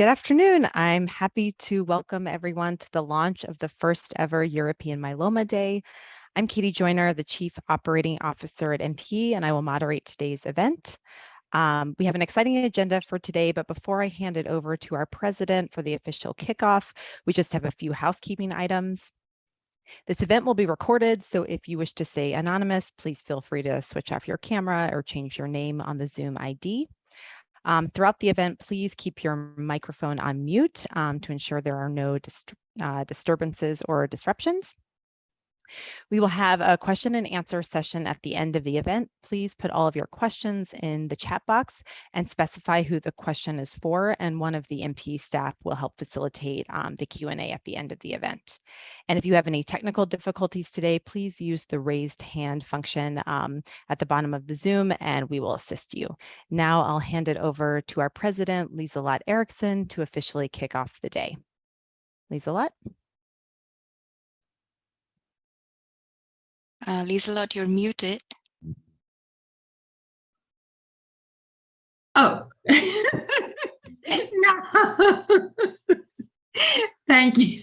Good afternoon. I'm happy to welcome everyone to the launch of the first ever European Myeloma Day. I'm Katie Joyner, the Chief Operating Officer at MP, and I will moderate today's event. Um, we have an exciting agenda for today, but before I hand it over to our president for the official kickoff, we just have a few housekeeping items. This event will be recorded, so if you wish to stay anonymous, please feel free to switch off your camera or change your name on the Zoom ID. Um, throughout the event, please keep your microphone on mute um, to ensure there are no uh, disturbances or disruptions. We will have a question and answer session at the end of the event. Please put all of your questions in the chat box and specify who the question is for, and one of the MP staff will help facilitate um, the Q&A at the end of the event. And if you have any technical difficulties today, please use the raised hand function um, at the bottom of the Zoom and we will assist you. Now I'll hand it over to our president, Liselott Eriksson, to officially kick off the day. Liselott. Uh, Liselott, you're muted. Oh, no. Thank you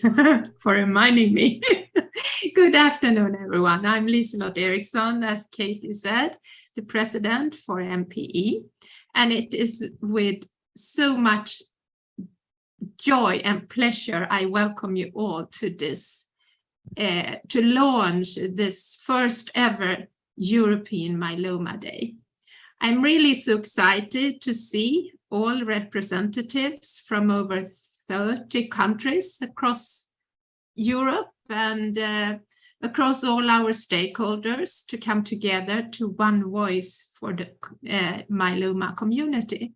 for reminding me. Good afternoon, everyone. I'm Liselott Eriksson, as Katie said, the president for MPE. And it is with so much joy and pleasure I welcome you all to this uh, to launch this first ever European Myeloma Day. I'm really so excited to see all representatives from over 30 countries across Europe and uh, across all our stakeholders to come together to one voice for the uh, myeloma community.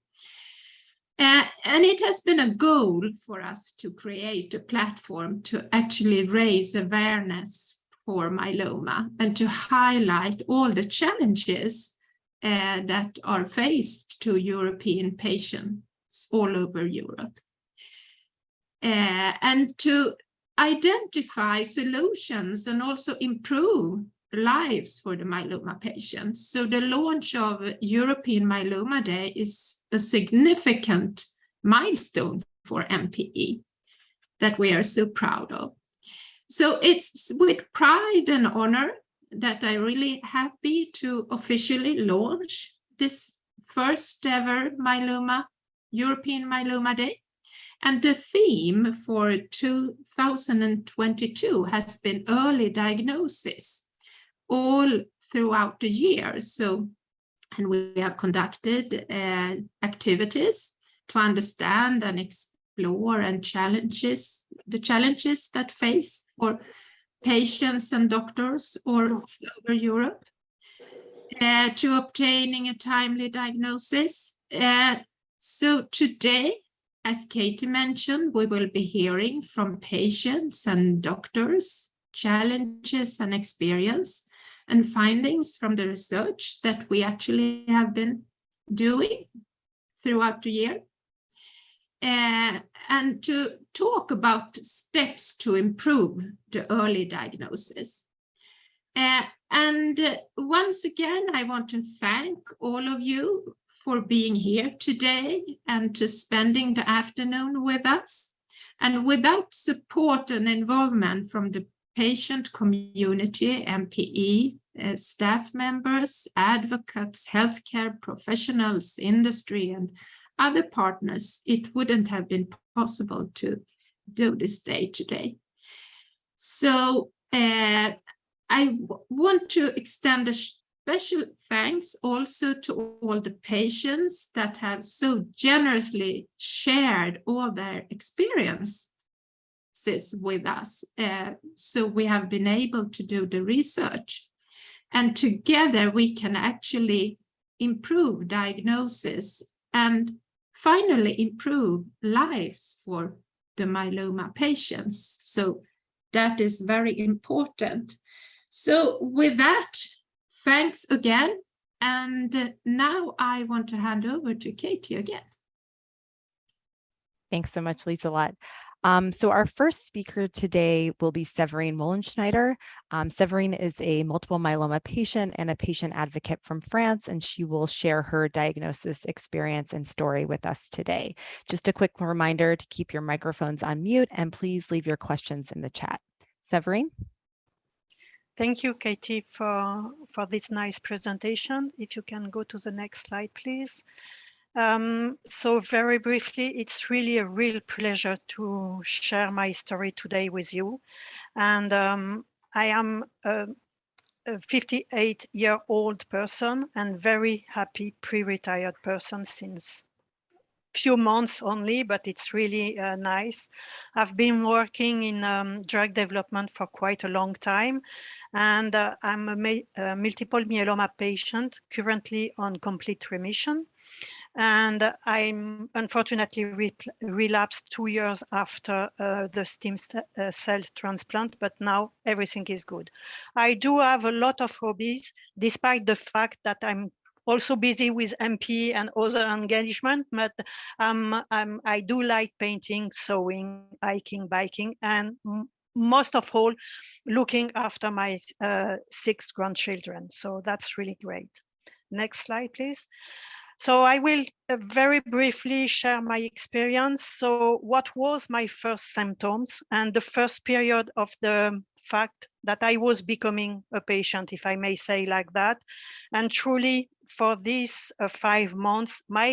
Uh, and it has been a goal for us to create a platform to actually raise awareness for myeloma and to highlight all the challenges uh, that are faced to European patients all over Europe. Uh, and to identify solutions and also improve lives for the myeloma patients. So the launch of European Myeloma Day is a significant milestone for MPE that we are so proud of. So it's with pride and honor that I'm really happy to officially launch this first ever myeloma, European Myeloma Day. And the theme for 2022 has been early diagnosis all throughout the year. So, and we have conducted uh, activities to understand and explore and challenges, the challenges that face for patients and doctors all over Europe uh, to obtaining a timely diagnosis. Uh, so today, as Katie mentioned, we will be hearing from patients and doctors, challenges and experience, and findings from the research that we actually have been doing throughout the year. Uh, and to talk about steps to improve the early diagnosis. Uh, and uh, once again, I want to thank all of you for being here today and to spending the afternoon with us. And without support and involvement from the patient community, MPE, uh, staff members, advocates, healthcare professionals, industry, and other partners, it wouldn't have been possible to do this day today. So uh, I want to extend a special thanks also to all the patients that have so generously shared all their experience with us. Uh, so we have been able to do the research. And together we can actually improve diagnosis and finally improve lives for the myeloma patients. So that is very important. So with that, thanks again. And now I want to hand over to Katie again. Thanks so much, Liselott. Um, so our first speaker today will be Severine Wollenschneider. Um, Severine is a multiple myeloma patient and a patient advocate from France, and she will share her diagnosis experience and story with us today. Just a quick reminder to keep your microphones on mute and please leave your questions in the chat. Severine? Thank you, Katie, for, for this nice presentation. If you can go to the next slide, please. Um, so very briefly, it's really a real pleasure to share my story today with you. And um, I am a, a 58 year old person and very happy pre-retired person since few months only, but it's really uh, nice. I've been working in um, drug development for quite a long time, and uh, I'm a, a, multiple myeloma patient currently on complete remission and I'm unfortunately re relapsed two years after uh, the stem uh, cell transplant, but now everything is good. I do have a lot of hobbies, despite the fact that I'm also busy with MP and other engagement, but um, um, I do like painting, sewing, hiking, biking, and most of all, looking after my uh, six grandchildren. So that's really great. Next slide, please. So I will uh, very briefly share my experience. So what was my first symptoms and the first period of the fact that I was becoming a patient, if I may say like that. And truly for these uh, five months, my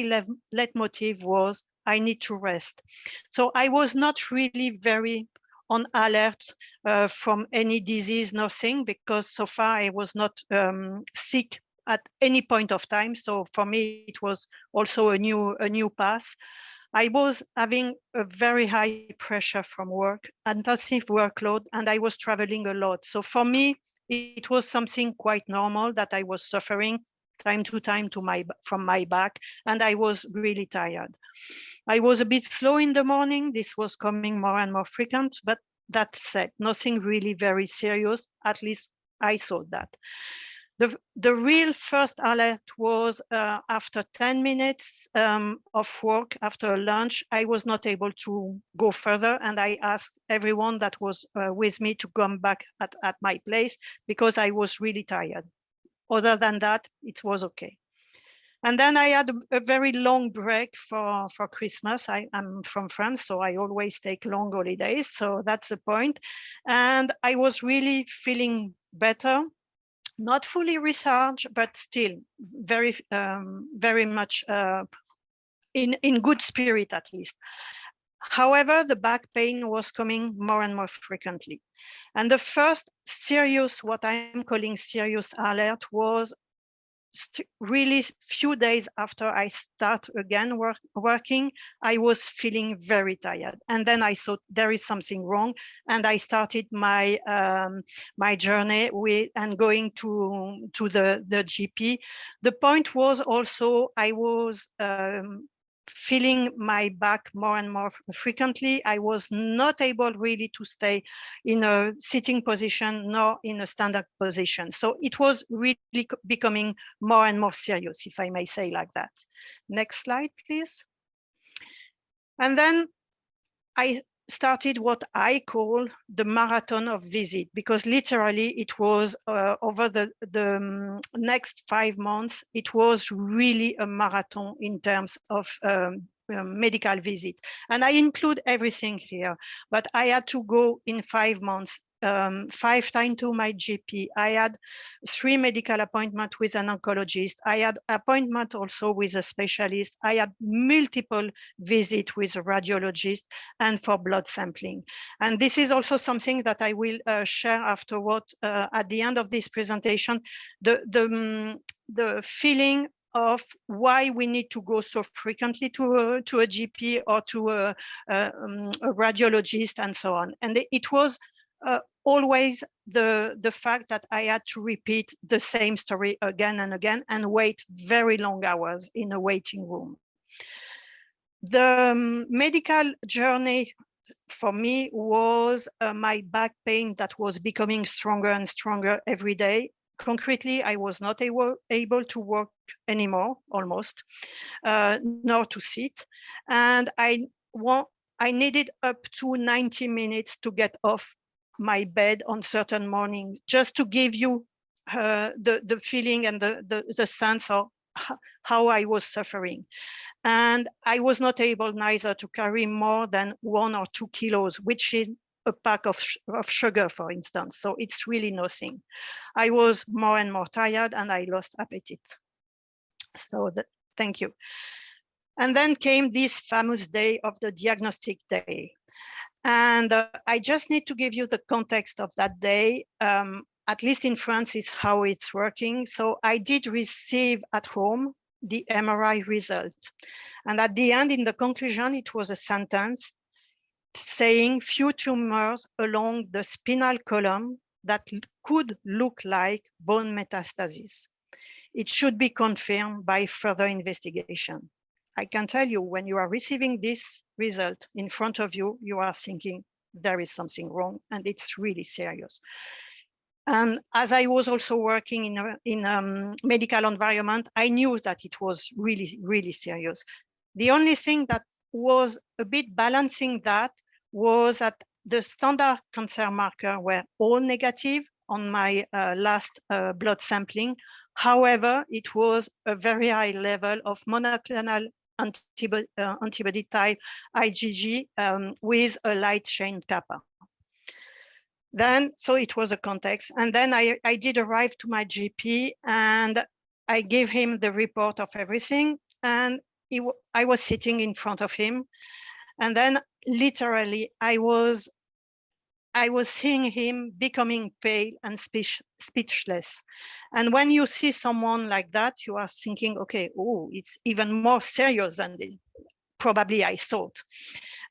leitmotiv was I need to rest. So I was not really very on alert uh, from any disease, nothing, because so far I was not um, sick at any point of time. So for me, it was also a new a new path. I was having a very high pressure from work, intensive workload, and I was traveling a lot. So for me, it was something quite normal that I was suffering time to time to my from my back, and I was really tired. I was a bit slow in the morning. This was coming more and more frequent, but that said, nothing really very serious. At least I thought that. The, the real first alert was uh, after 10 minutes um, of work after lunch, I was not able to go further. And I asked everyone that was uh, with me to come back at, at my place because I was really tired. Other than that, it was okay. And then I had a, very long break for, for Christmas. I am from France, so I always take long holidays. So that's the point. And I was really feeling better not fully recharged, but still very, um, very much uh, in, in good spirit at least. However, the back pain was coming more and more frequently. And the first serious, what I'm calling serious alert was really few days after I start again work, working, I was feeling very tired. And then I thought there is something wrong. And I started my um, my journey with and going to, to the, the GP. The point was also I was um, feeling my back more and more frequently. I was not able really to stay in a sitting position nor in a standard position. So it was really becoming more and more serious, if I may say like that. Next slide, please. And then I started what I call the marathon of visit because literally it was uh, over the, the um, next five months, it was really a marathon in terms of um, um, medical visit. And I include everything here, but I had to go in five months um, five times to my GP. I had three medical appointments with an oncologist. I had appointment also with a specialist. I had multiple visits with a radiologist and for blood sampling. And this is also something that I will uh, share afterward uh, at the end of this presentation. The, the, um, the feeling of why we need to go so frequently to a, to a GP or to a, a, um, a radiologist and so on. And it was uh, always the, the fact that I had to repeat the same story again and again and wait very long hours in a waiting room. The um, medical journey for me was uh, my back pain that was becoming stronger and stronger every day. Concretely, I was not able, able to work anymore, almost, uh, nor to sit. And I want I needed up to 90 minutes to get off my bed on certain mornings, just to give you uh, the, the feeling and the, the, the sense of how I was suffering. And I was not able neither to carry more than one or two kilos, which is a pack of, of sugar, for instance. So it's really nothing. I was more and more tired and I lost appetite. So that, thank you. And then came this famous day of the diagnostic day. And uh, I just need to give you the context of that day. Um, at least in France is how it's working. So I did receive at home the MRI result. And at the end, in the conclusion, it was a sentence saying few tumors along the spinal column that could look like bone metastasis. It should be confirmed by further investigation. I can tell you when you are receiving this result in front of you, you are thinking there is something wrong and it's really serious. And as I was also working in a in um, medical environment, I knew that it was really, really serious. The only thing that was a bit balancing that was that the standard cancer marker were all negative on my uh, last uh, blood sampling. However, it was a very high level of monoclonal antibody, uh, antibody type IgG um, with a light chain kappa. Then, so it was a context. And then I, I did arrive to my GP and I gave him the report of everything. And he, I was sitting in front of him. And then literally I was I was seeing him becoming pale and speech, speechless. And when you see someone like that, you are thinking, okay, oh, it's even more serious than this. Probably I thought.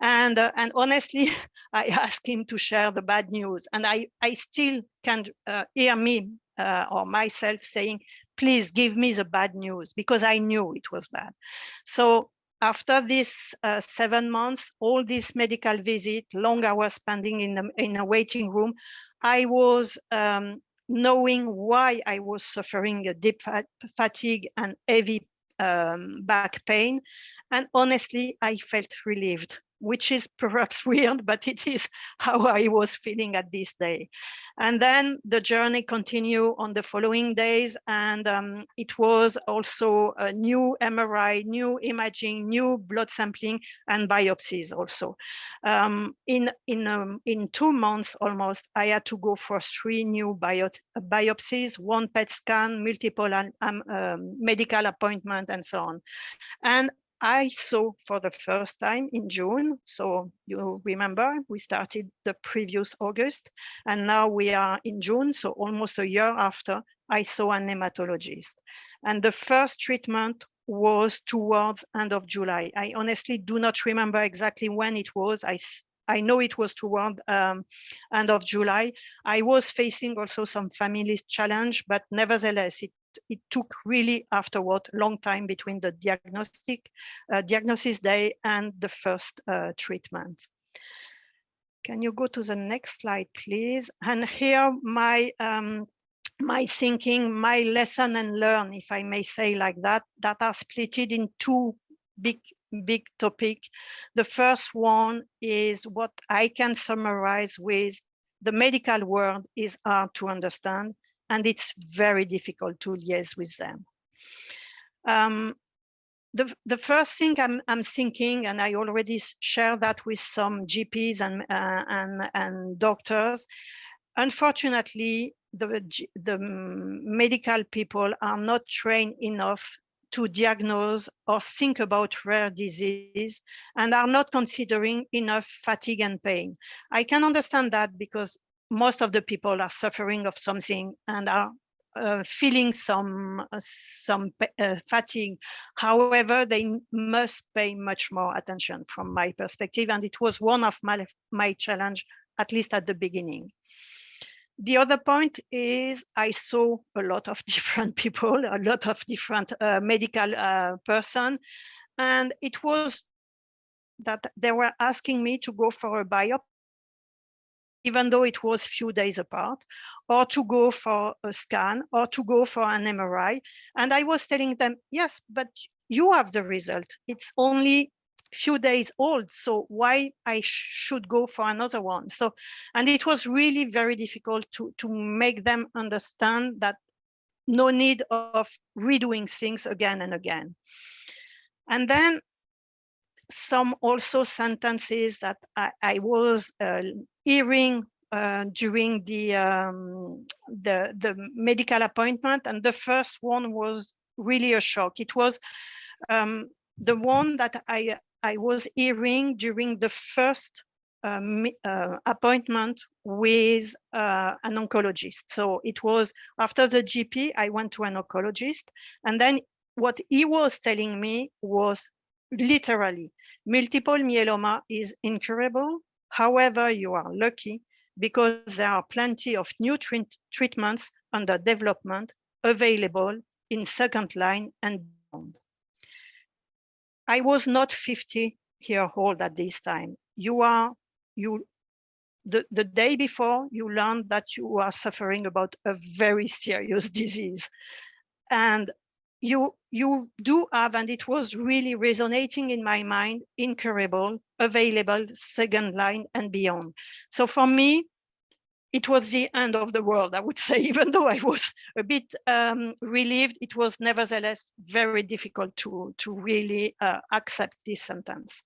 And, uh, and honestly, I asked him to share the bad news. And I, I still can uh, hear me uh, or myself saying, please give me the bad news because I knew it was bad. So after this uh, seven months, all this medical visit, long hours spending in, the, in a waiting room, I was um, knowing why I was suffering a deep fatigue and heavy um, back pain. And honestly, I felt relieved which is perhaps weird, but it is how I was feeling at this day. And then the journey continued on the following days. And um, it was also a new MRI, new imaging, new blood sampling and biopsies also. Um, in, in, um, in two months almost, I had to go for three new bio biopsies, one PET scan, multiple um, um, medical appointment and so on. And I saw for the first time in June. So you remember we started the previous August and now we are in June. So almost a year after I saw an hematologist and the first treatment was towards end of July. I honestly do not remember exactly when it was. I, I know it was toward um, end of July. I was facing also some family challenge, but nevertheless, it it took really afterward long time between the diagnostic uh, diagnosis day and the first uh, treatment. Can you go to the next slide, please? And here my um, my thinking, my lesson and learn, if I may say like that, that are splitted in two big big topic. The first one is what I can summarize with the medical world is hard to understand and it's very difficult to liaise with them. Um, the, the first thing I'm, I'm thinking, and I already shared that with some GPs and, uh, and, and doctors, unfortunately, the, the medical people are not trained enough to diagnose or think about rare disease and are not considering enough fatigue and pain. I can understand that because most of the people are suffering of something and are uh, feeling some uh, some uh, fatigue. However, they must pay much more attention from my perspective, and it was one of my my challenge, at least at the beginning. The other point is I saw a lot of different people, a lot of different uh, medical uh, person, and it was that they were asking me to go for a biopsy even though it was a few days apart, or to go for a scan, or to go for an MRI. And I was telling them, yes, but you have the result. It's only a few days old. So why I should go for another one? So, and it was really very difficult to, to make them understand that no need of redoing things again and again. And then some also sentences that I, I was uh, hearing uh, during the, um, the the medical appointment, and the first one was really a shock. It was um, the one that I I was hearing during the first um, uh, appointment with uh, an oncologist. So it was after the GP, I went to an oncologist, and then what he was telling me was literally multiple myeloma is incurable. However, you are lucky because there are plenty of new treat treatments under development available in second line and beyond. I was not 50 year old at this time. You are, you, the, the day before you learned that you are suffering about a very serious disease. And you, you do have, and it was really resonating in my mind, incurable, available, second line and beyond. So for me, it was the end of the world, I would say, even though I was a bit um, relieved, it was nevertheless very difficult to, to really uh, accept this sentence.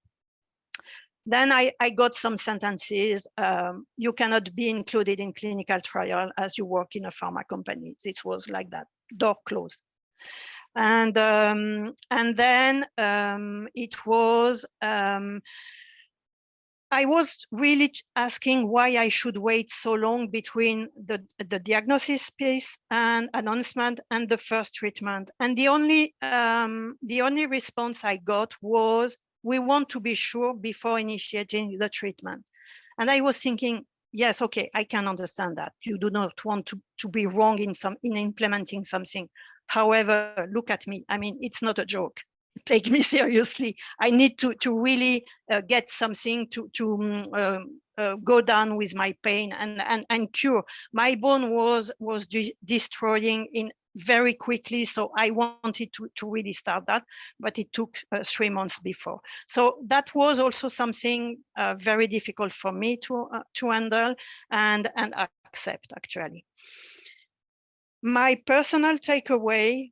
Then I, I got some sentences. Um, you cannot be included in clinical trial as you work in a pharma company. It was like that, door closed. And um, and then um, it was um, I was really asking why I should wait so long between the, the diagnosis piece and announcement and the first treatment. And the only, um, the only response I got was, we want to be sure before initiating the treatment. And I was thinking, yes, okay, I can understand that. You do not want to, to be wrong in some in implementing something. However, look at me. I mean, it's not a joke take me seriously. I need to to really uh, get something to to um, uh, go down with my pain and and and cure. My bone was was de destroying in very quickly, so I wanted to to really start that, but it took uh, three months before. So that was also something uh, very difficult for me to uh, to handle and and accept actually. My personal takeaway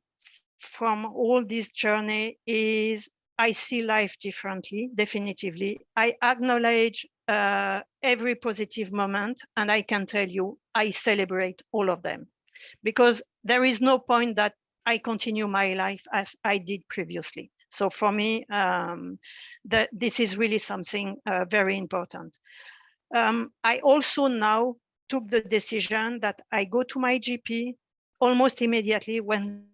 from all this journey is I see life differently, definitively. I acknowledge uh, every positive moment, and I can tell you, I celebrate all of them because there is no point that I continue my life as I did previously. So for me, um, that this is really something uh, very important. Um, I also now took the decision that I go to my GP almost immediately when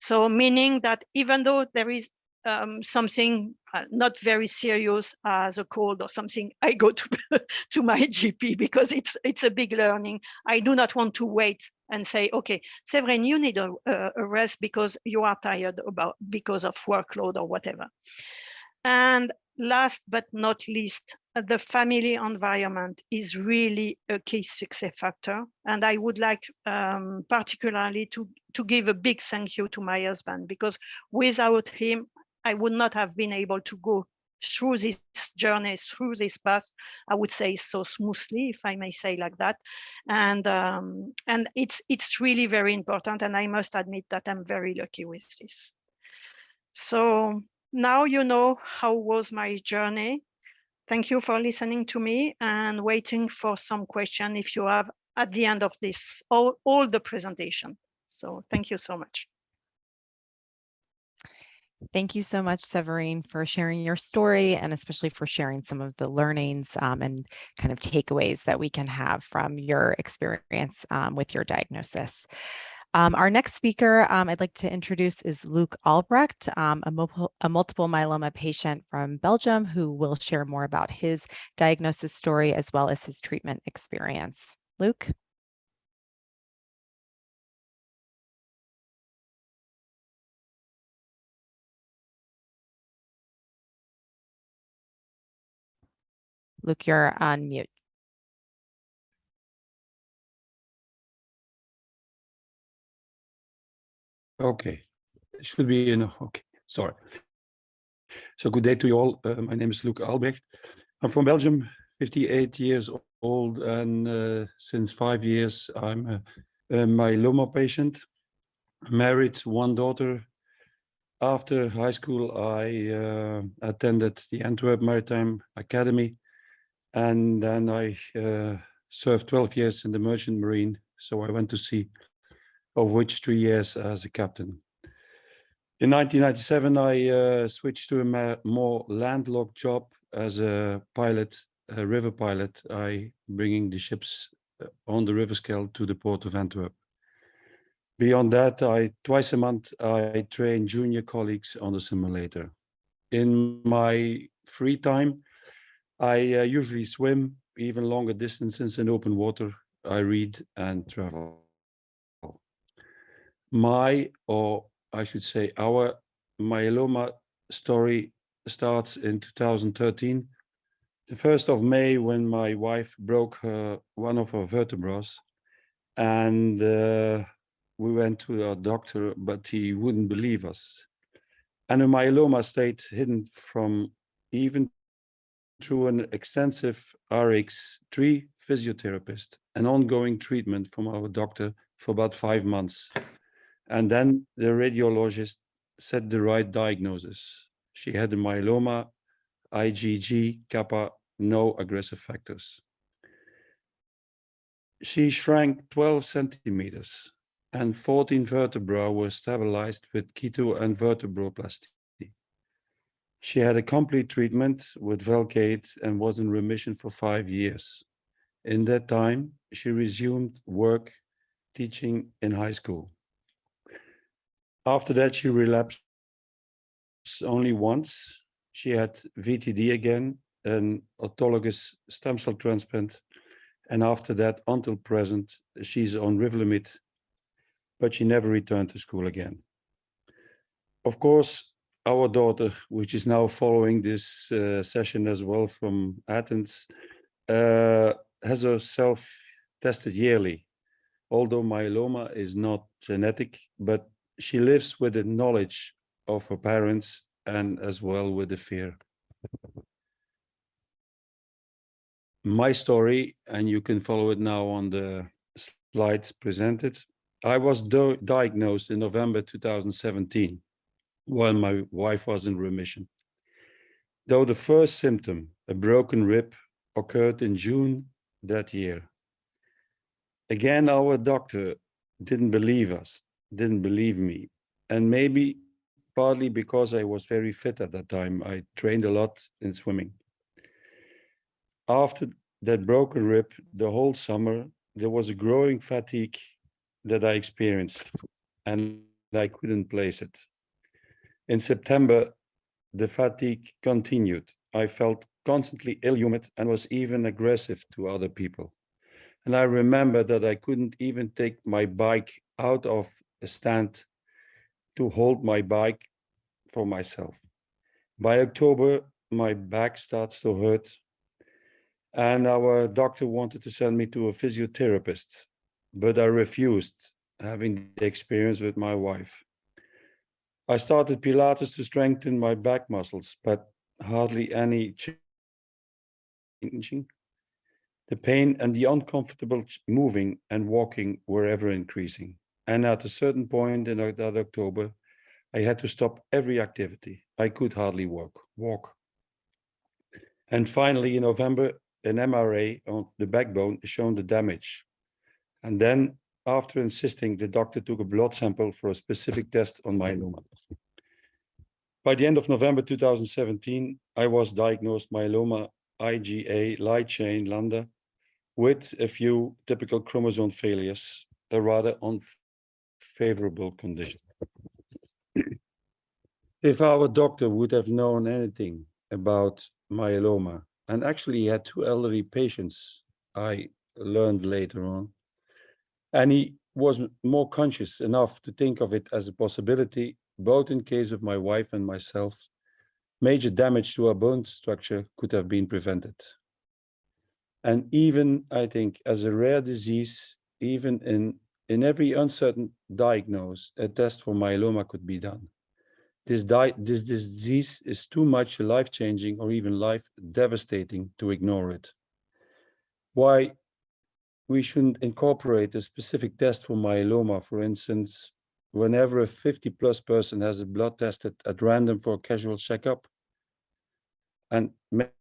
so meaning that even though there is um, something uh, not very serious as a cold or something, I go to, to my GP because it's it's a big learning. I do not want to wait and say, okay, Severine, you need a, a rest because you are tired about because of workload or whatever. And last but not least, the family environment is really a key success factor. And I would like um, particularly to, to give a big thank you to my husband because without him, I would not have been able to go through this journey, through this path, I would say so smoothly, if I may say like that. And um, and it's it's really very important. And I must admit that I'm very lucky with this. So now you know how was my journey. Thank you for listening to me and waiting for some question if you have at the end of this, all, all the presentation. So thank you so much. Thank you so much, Severine, for sharing your story and especially for sharing some of the learnings um, and kind of takeaways that we can have from your experience um, with your diagnosis. Um, our next speaker um, I'd like to introduce is Luc Albrecht, um, a, a, multiple myeloma patient from Belgium who will share more about his diagnosis story as well as his treatment experience. Luke? Luc, you're on mute. Okay, it should be enough. Okay, sorry. So good day to you all. Uh, my name is Luc Albrecht. I'm from Belgium, 58 years old, and uh, since five years I'm a, a myeloma patient. Married, one daughter. After high school, I uh, attended the Antwerp Maritime Academy, and then I uh, served 12 years in the Merchant Marine. So I went to sea, of which three years as a captain. In 1997, I uh, switched to a more landlocked job as a pilot, a river pilot. I bringing the ships uh, on the river Scheldt to the port of Antwerp. Beyond that, I twice a month I train junior colleagues on the simulator. In my free time, I uh, usually swim even longer distances in open water. I read and travel. My or I should say our myeloma story starts in 2013. The 1st of May when my wife broke her, one of her vertebrae and uh, we went to our doctor, but he wouldn't believe us. And a myeloma state hidden from even through an extensive RX3 physiotherapist, an ongoing treatment from our doctor for about five months. And then the radiologist set the right diagnosis. She had myeloma, IgG, kappa, no aggressive factors. She shrank 12 centimeters and 14 vertebrae were stabilized with kypho and vertebroplasty. She had a complete treatment with Velcade and was in remission for five years. In that time, she resumed work teaching in high school. After that, she relapsed only once. She had VTD again, an autologous stem cell transplant. And after that, until present, she's on Revlimid, but she never returned to school again. Of course, our daughter, which is now following this uh, session as well from Athens, uh, has herself tested yearly. Although myeloma is not genetic, but she lives with the knowledge of her parents and as well with the fear. My story, and you can follow it now on the slides presented. I was diagnosed in November 2017 when my wife was in remission. Though the first symptom, a broken rib, occurred in June that year. Again, our doctor didn't believe us didn't believe me. And maybe partly because I was very fit at that time, I trained a lot in swimming. After that broken rib, the whole summer, there was a growing fatigue that I experienced and I couldn't place it. In September, the fatigue continued. I felt constantly ill-humid and was even aggressive to other people. And I remember that I couldn't even take my bike out of stand to hold my bike for myself. By October, my back starts to hurt and our doctor wanted to send me to a physiotherapist, but I refused having the experience with my wife. I started Pilates to strengthen my back muscles, but hardly any changing. The pain and the uncomfortable moving and walking were ever increasing. And at a certain point in that October, I had to stop every activity. I could hardly walk. walk. And finally, in November, an MRA on the backbone showed the damage. And then, after insisting, the doctor took a blood sample for a specific test on myeloma. By the end of November 2017, I was diagnosed myeloma IgA light chain Lambda with a few typical chromosome failures, a rather favorable condition. if our doctor would have known anything about myeloma, and actually he had two elderly patients, I learned later on, and he was more conscious enough to think of it as a possibility, both in case of my wife and myself, major damage to our bone structure could have been prevented. And even, I think, as a rare disease, even in in every uncertain diagnose, a test for myeloma could be done. This, this disease is too much life-changing or even life-devastating to ignore it. Why we shouldn't incorporate a specific test for myeloma, for instance, whenever a 50 plus person has a blood tested at random for a casual checkup. And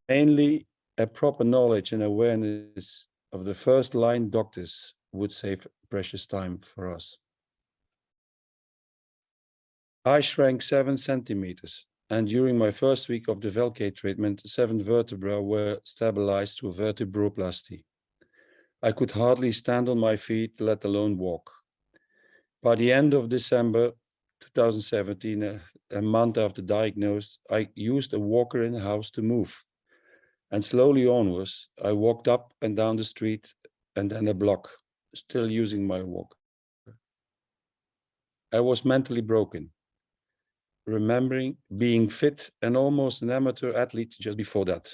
mainly a proper knowledge and awareness of the first line doctors would save precious time for us. I shrank seven centimeters, and during my first week of the Velcade treatment, seven vertebrae were stabilized through vertebroplasty. I could hardly stand on my feet, let alone walk. By the end of December 2017, a, a month after diagnosed, I used a walker in the house to move. And slowly onwards, I walked up and down the street and then a block, still using my walker. I was mentally broken, remembering being fit and almost an amateur athlete just before that.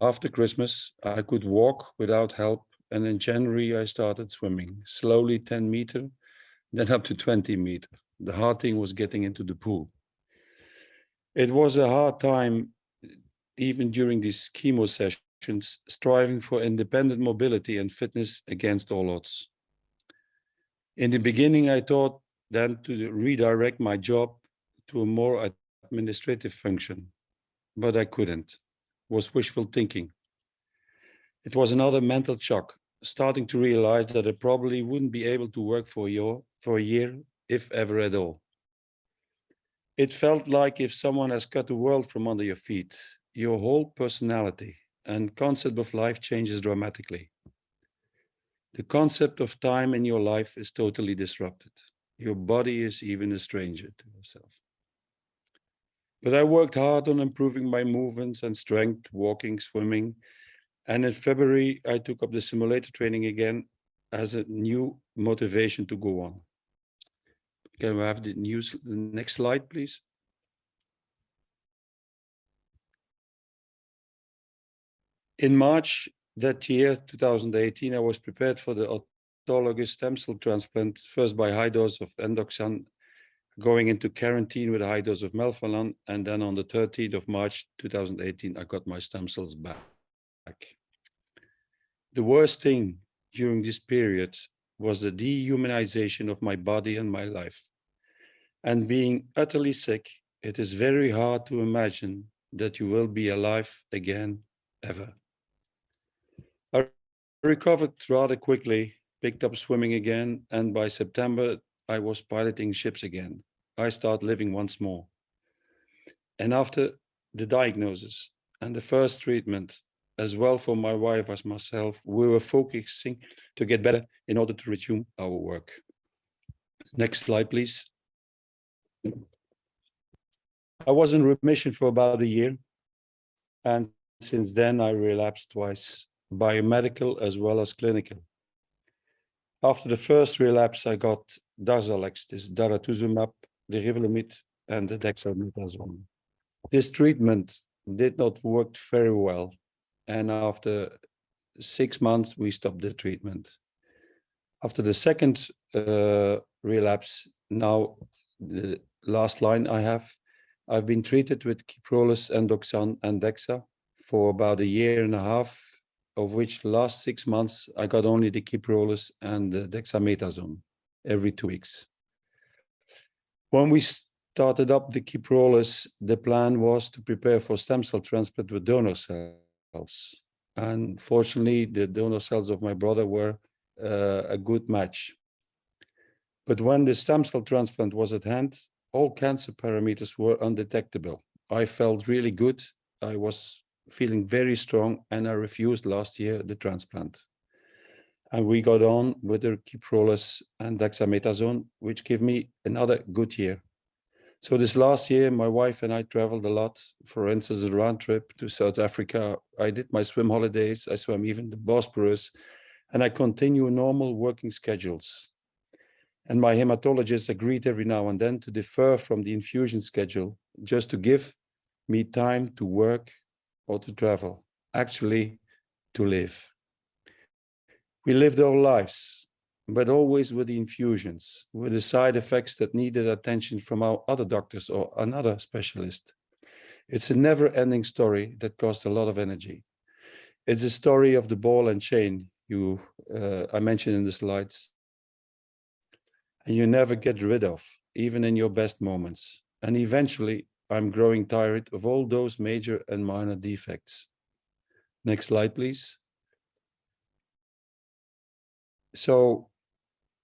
After Christmas, I could walk without help, and in January I started swimming, slowly 10 meter, then up to 20 meter. The hard thing was getting into the pool. It was a hard time, even during these chemo sessions, striving for independent mobility and fitness against all odds. In the beginning, I thought then to redirect my job to a more administrative function, but I couldn't. it Was wishful thinking. It was another mental shock, starting to realize that I probably wouldn't be able to work for year, for a year, if ever at all. It felt like if someone has cut the world from under your feet, your whole personality and concept of life changes dramatically. The concept of time in your life is totally disrupted. Your body is even a stranger to yourself. But I worked hard on improving my movements and strength, walking, swimming. And in February, I took up the simulator training again as a new motivation to go on. Can we have the news, the next slide, please? In March that year, 2018, I was prepared for the autologous stem cell transplant, first by high dose of endoxan going into quarantine with a high dose of melphalan. And then on the 13th of March 2018, I got my stem cells back. The worst thing during this period was the dehumanization of my body and my life. And being utterly sick, it is very hard to imagine that you will be alive again, ever. I recovered rather quickly, picked up swimming again, and by September, I was piloting ships again. I start living once more. And after the diagnosis and the first treatment, as well for my wife as myself, we were focusing to get better in order to resume our work. Next slide, please. I was in remission for about a year. And since then, I relapsed twice, biomedical as well as clinical. After the first relapse, I got Darzalex, this daratumumab the Revlimid and the dexamethasone. This treatment did not work very well. And after six months, we stopped the treatment. After the second uh, relapse, now the last line I have, I've been treated with Kyprolis, Endoxan, and Dexa for about a year and a half, of which last six months, I got only the Kyprolis and the dexamethasone every two weeks. When we started up the Kyprolis, the plan was to prepare for stem cell transplant with donor cells. And fortunately, the donor cells of my brother were uh, a good match. But when the stem cell transplant was at hand, all cancer parameters were undetectable. I felt really good. I was feeling very strong and I refused last year the transplant. And we got on with the Kyprolis and dexamethasone, which gave me another good year. So this last year, my wife and I traveled a lot. For instance, a round trip to South Africa. I did my swim holidays. I swam even the Bosporus, and I continue normal working schedules. And my hematologist agreed every now and then to defer from the infusion schedule, just to give me time to work or to travel, actually to live. We lived our lives. but always with the infusions, with the side effects that needed attention from our other doctors or another specialist. It's a never-ending story that costs a lot of energy. It's a story of the ball and chain you uh, I mentioned in the slides. And you never get rid of, even in your best moments. And eventually, I'm growing tired of all those major and minor defects. Next slide, please. So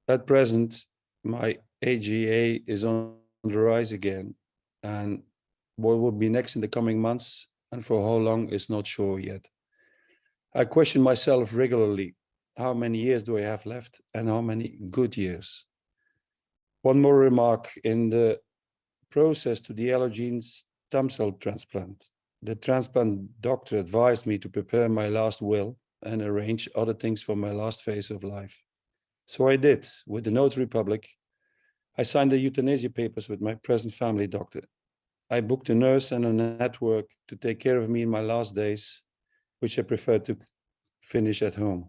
at present, my IgA is on the rise again. And what will be next in the coming months and for how long is not sure yet. I question myself regularly, how many years do I have left and how many good years? One more remark in the process to the allogene stem cell transplant. The transplant doctor advised me to prepare my last will and arrange other things for my last phase of life. So I did with the Notary Public. I signed the euthanasia papers with my present family doctor. I booked a nurse and a network to take care of me in my last days, which I preferred to finish at home.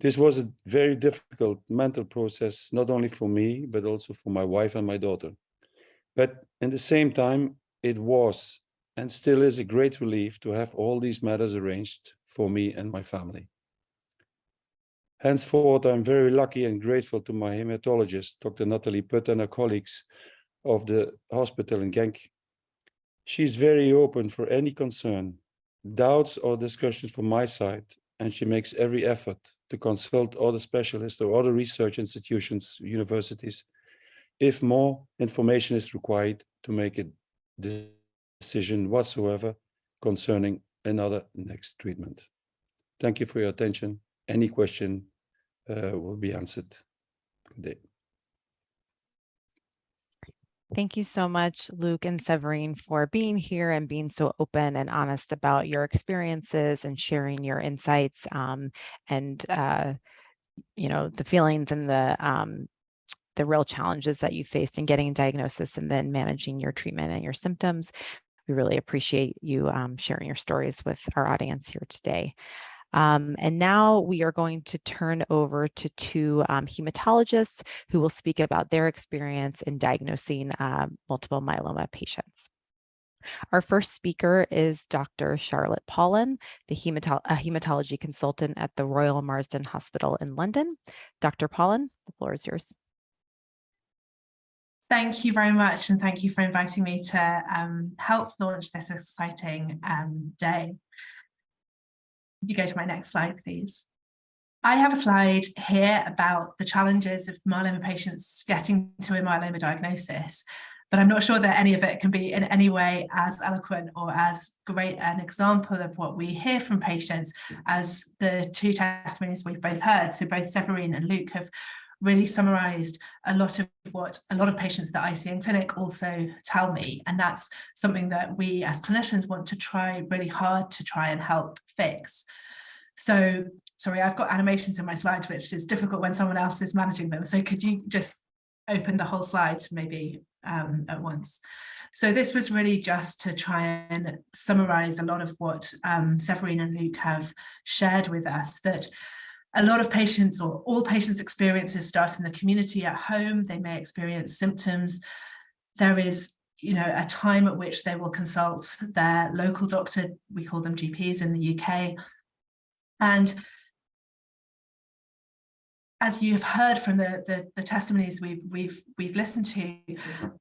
This was a very difficult mental process, not only for me, but also for my wife and my daughter. But in the same time, it was and still is a great relief to have all these matters arranged for me and my family. Henceforth, I'm very lucky and grateful to my hematologist, Dr. Natalie Putt and her colleagues of the hospital in Genk. She's very open for any concern, doubts or discussions from my side, and she makes every effort to consult other specialists or other research institutions, universities, if more information is required to make a decision whatsoever concerning another next treatment. Thank you for your attention. Any question uh, will be answered. Good day. Thank you so much, Luc and Severine, for being here and being so open and honest about your experiences and sharing your insights um, and, uh, you know, the feelings and the um, the real challenges that you faced in getting a diagnosis and then managing your treatment and your symptoms. We really appreciate you um, sharing your stories with our audience here today. Um, and now we are going to turn over to two um, hematologists who will speak about their experience in diagnosing uh, multiple myeloma patients. Our first speaker is Dr. Charlotte Pawlyn, the hematology consultant at the Royal Marsden Hospital in London. Dr. Pawlyn, the floor is yours. Thank you very much and thank you for inviting me to um, help launch this exciting um, day. You go to my next slide, please? I have a slide here about the challenges of myeloma patients getting to a myeloma diagnosis, but I'm not sure that any of it can be in any way as eloquent or as great an example of what we hear from patients as the two testimonies we've both heard. So both Severine and Luc have really summarized a lot of what a lot of patients that I see in clinic also tell me. And that's something that we as clinicians want to try really hard to try and help fix. So sorry, I've got animations in my slides, which is difficult when someone else is managing them. So could you just open the whole slide maybe um, at once? So this was really just to try and summarize a lot of what um, Severine and Luc have shared with us that a lot of patients or all patients experiences start in the community at home. They may experience symptoms. There is you know, a time at which they will consult their local doctor, we call them GPs in the UK. And as you've heard from the, the, the, testimonies we've, we've, we've listened to,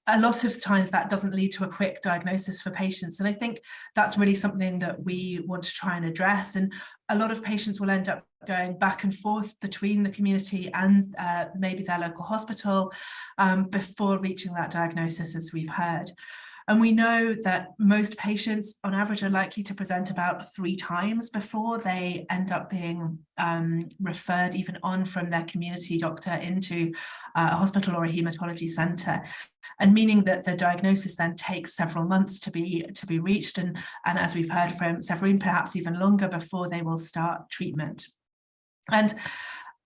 a lot of times that doesn't lead to a quick diagnosis for patients. And I think that's really something that we want to try and address. And a lot of patients will end up going back and forth between the community and uh, maybe their local hospital um, before reaching that diagnosis, as we've heard. And we know that most patients on average are likely to present about three times before they end up being um, referred even on from their community doctor into uh, a hospital or a hematology centre. And meaning that the diagnosis then takes several months to be to be reached and, and as we've heard from Severine, perhaps even longer before they will start treatment. And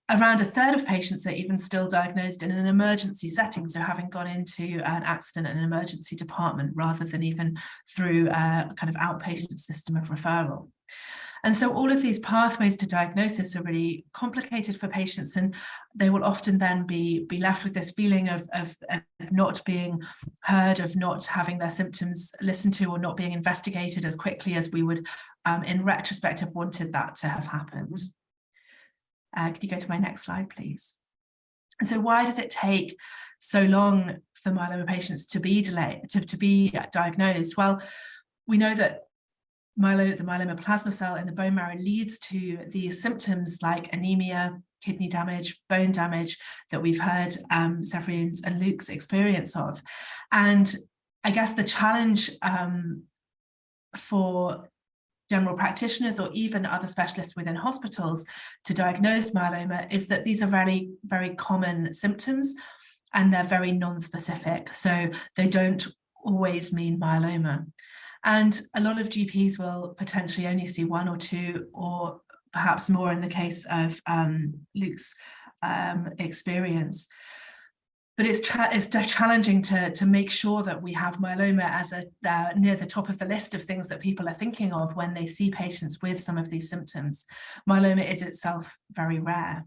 Around a third of patients are even still diagnosed in an emergency setting, so having gone into an accident and an emergency department rather than even through a kind of outpatient system of referral. And so all of these pathways to diagnosis are really complicated for patients and they will often then be, be left with this feeling of, of, of not being heard, of not having their symptoms listened to or not being investigated as quickly as we would um, in retrospect have wanted that to have happened. Uh, can you go to my next slide, please? And so why does it take so long for myeloma patients to be delayed, to, to be diagnosed? Well, we know that myelo, the myeloma plasma cell in the bone marrow leads to these symptoms like anemia, kidney damage, bone damage that we've heard um, Severine's and Luc's experience of. And I guess the challenge um, for general practitioners or even other specialists within hospitals to diagnose myeloma is that these are very, very common symptoms and they're very non-specific. So they don't always mean myeloma. And a lot of GPs will potentially only see one or two or perhaps more in the case of um, Luc's um, experience. But it's, it's challenging to, to make sure that we have myeloma as a uh, near the top of the list of things that people are thinking of when they see patients with some of these symptoms. Myeloma is itself very rare.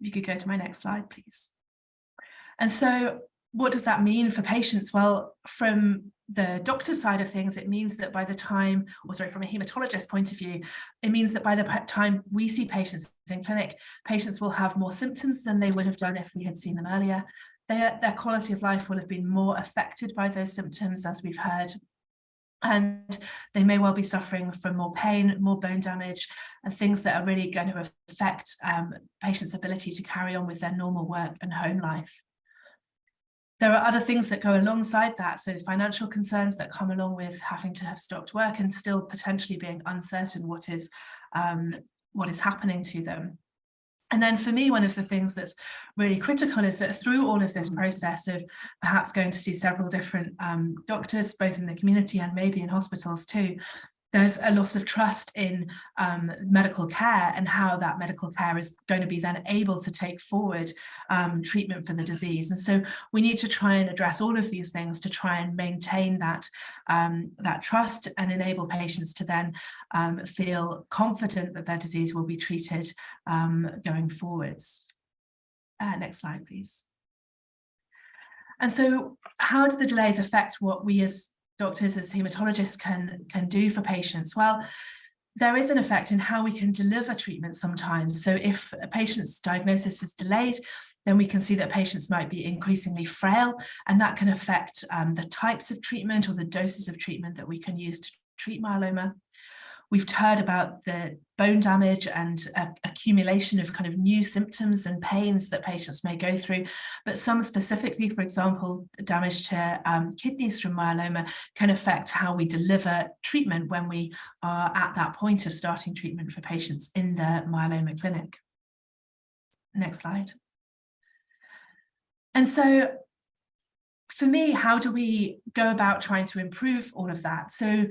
If you could go to my next slide, please. And so what does that mean for patients? Well, from the doctor's side of things, it means that by the time, or sorry, from a hematologist point of view, it means that by the time we see patients in clinic, patients will have more symptoms than they would have done if we had seen them earlier. Their, their quality of life will have been more affected by those symptoms, as we've heard. And they may well be suffering from more pain, more bone damage, and things that are really going to affect um, patients' ability to carry on with their normal work and home life. There are other things that go alongside that. So financial concerns that come along with having to have stopped work and still potentially being uncertain what is um, what is happening to them. And then for me, one of the things that's really critical is that through all of this process of perhaps going to see several different um, doctors, both in the community and maybe in hospitals too, there's a loss of trust in um, medical care and how that medical care is going to be then able to take forward um, treatment for the disease. And so we need to try and address all of these things to try and maintain that, um, that trust and enable patients to then um, feel confident that their disease will be treated um, going forwards. Uh, next slide, please. And so how do the delays affect what we as doctors as hematologists can, can do for patients? Well, there is an effect in how we can deliver treatment sometimes. So if a patient's diagnosis is delayed, then we can see that patients might be increasingly frail and that can affect um, the types of treatment or the doses of treatment that we can use to treat myeloma. We've heard about the bone damage and uh, accumulation of kind of new symptoms and pains that patients may go through, but some specifically, for example, damage to um, kidneys from myeloma can affect how we deliver treatment when we are at that point of starting treatment for patients in the myeloma clinic. Next slide. And so for me, how do we go about trying to improve all of that? So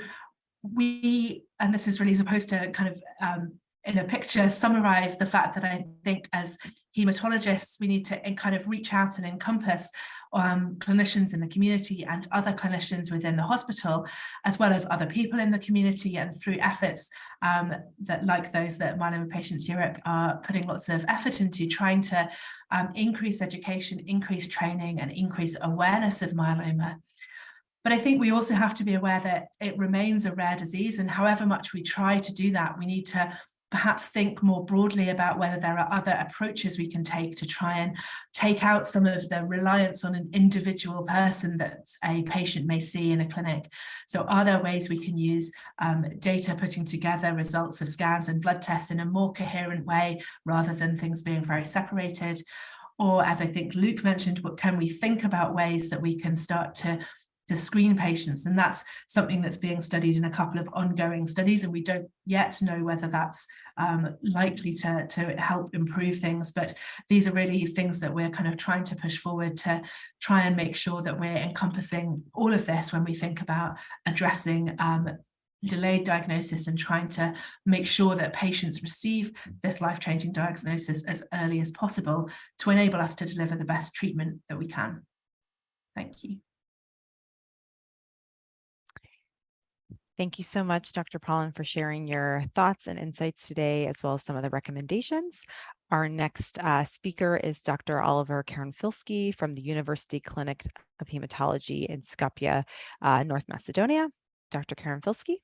we, and this is really supposed to kind of um, in a picture summarize the fact that I think as hematologists, we need to kind of reach out and encompass um, clinicians in the community and other clinicians within the hospital, as well as other people in the community and through efforts um, that like those that Myeloma Patients Europe are putting lots of effort into trying to um, increase education, increase training and increase awareness of myeloma. But I think we also have to be aware that it remains a rare disease and however much we try to do that, we need to perhaps think more broadly about whether there are other approaches we can take to try and take out some of the reliance on an individual person that a patient may see in a clinic. So are there ways we can use um, data putting together results of scans and blood tests in a more coherent way rather than things being very separated? Or as I think Luc mentioned, what can we think about ways that we can start to to screen patients and that's something that's being studied in a couple of ongoing studies and we don't yet know whether that's um, likely to, to help improve things but these are really things that we're kind of trying to push forward to try and make sure that we're encompassing all of this when we think about addressing um, delayed diagnosis and trying to make sure that patients receive this life-changing diagnosis as early as possible to enable us to deliver the best treatment that we can. Thank you. Thank you so much, Dr. Pawlyn, for sharing your thoughts and insights today, as well as some of the recommendations. Our next uh, speaker is Dr. Oliver Karanfilski from the University Clinic of Hematology in Skopje, uh, North Macedonia. Dr. Karanfilski.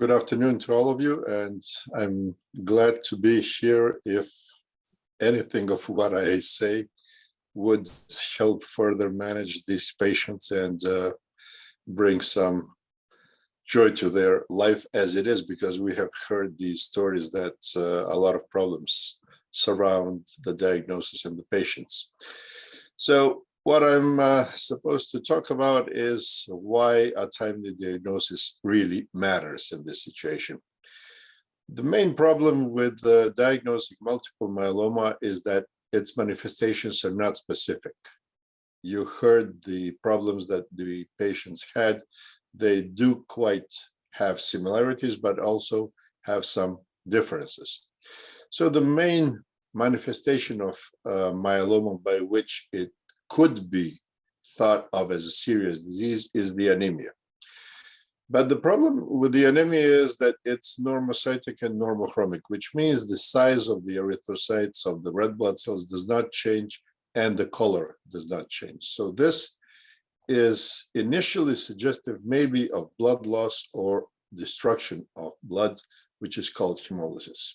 Good afternoon to all of you, and I'm glad to be here if anything of what I say would help further manage these patients and uh, bring some joy to their life as it is, because we have heard these stories that uh, a lot of problems surround the diagnosis and the patients. So what I'm uh, supposed to talk about is why a timely diagnosis really matters in this situation. The main problem with uh, diagnosing multiple myeloma is that its manifestations are not specific. You heard the problems that the patients had. They do quite have similarities, but also have some differences. So the main manifestation of uh, myeloma by which it could be thought of as a serious disease is the anemia. But the problem with the anemia is that it's normocytic and normochromic, which means the size of the erythrocytes of the red blood cells does not change and the color does not change. So this is initially suggestive maybe of blood loss or destruction of blood, which is called hemolysis.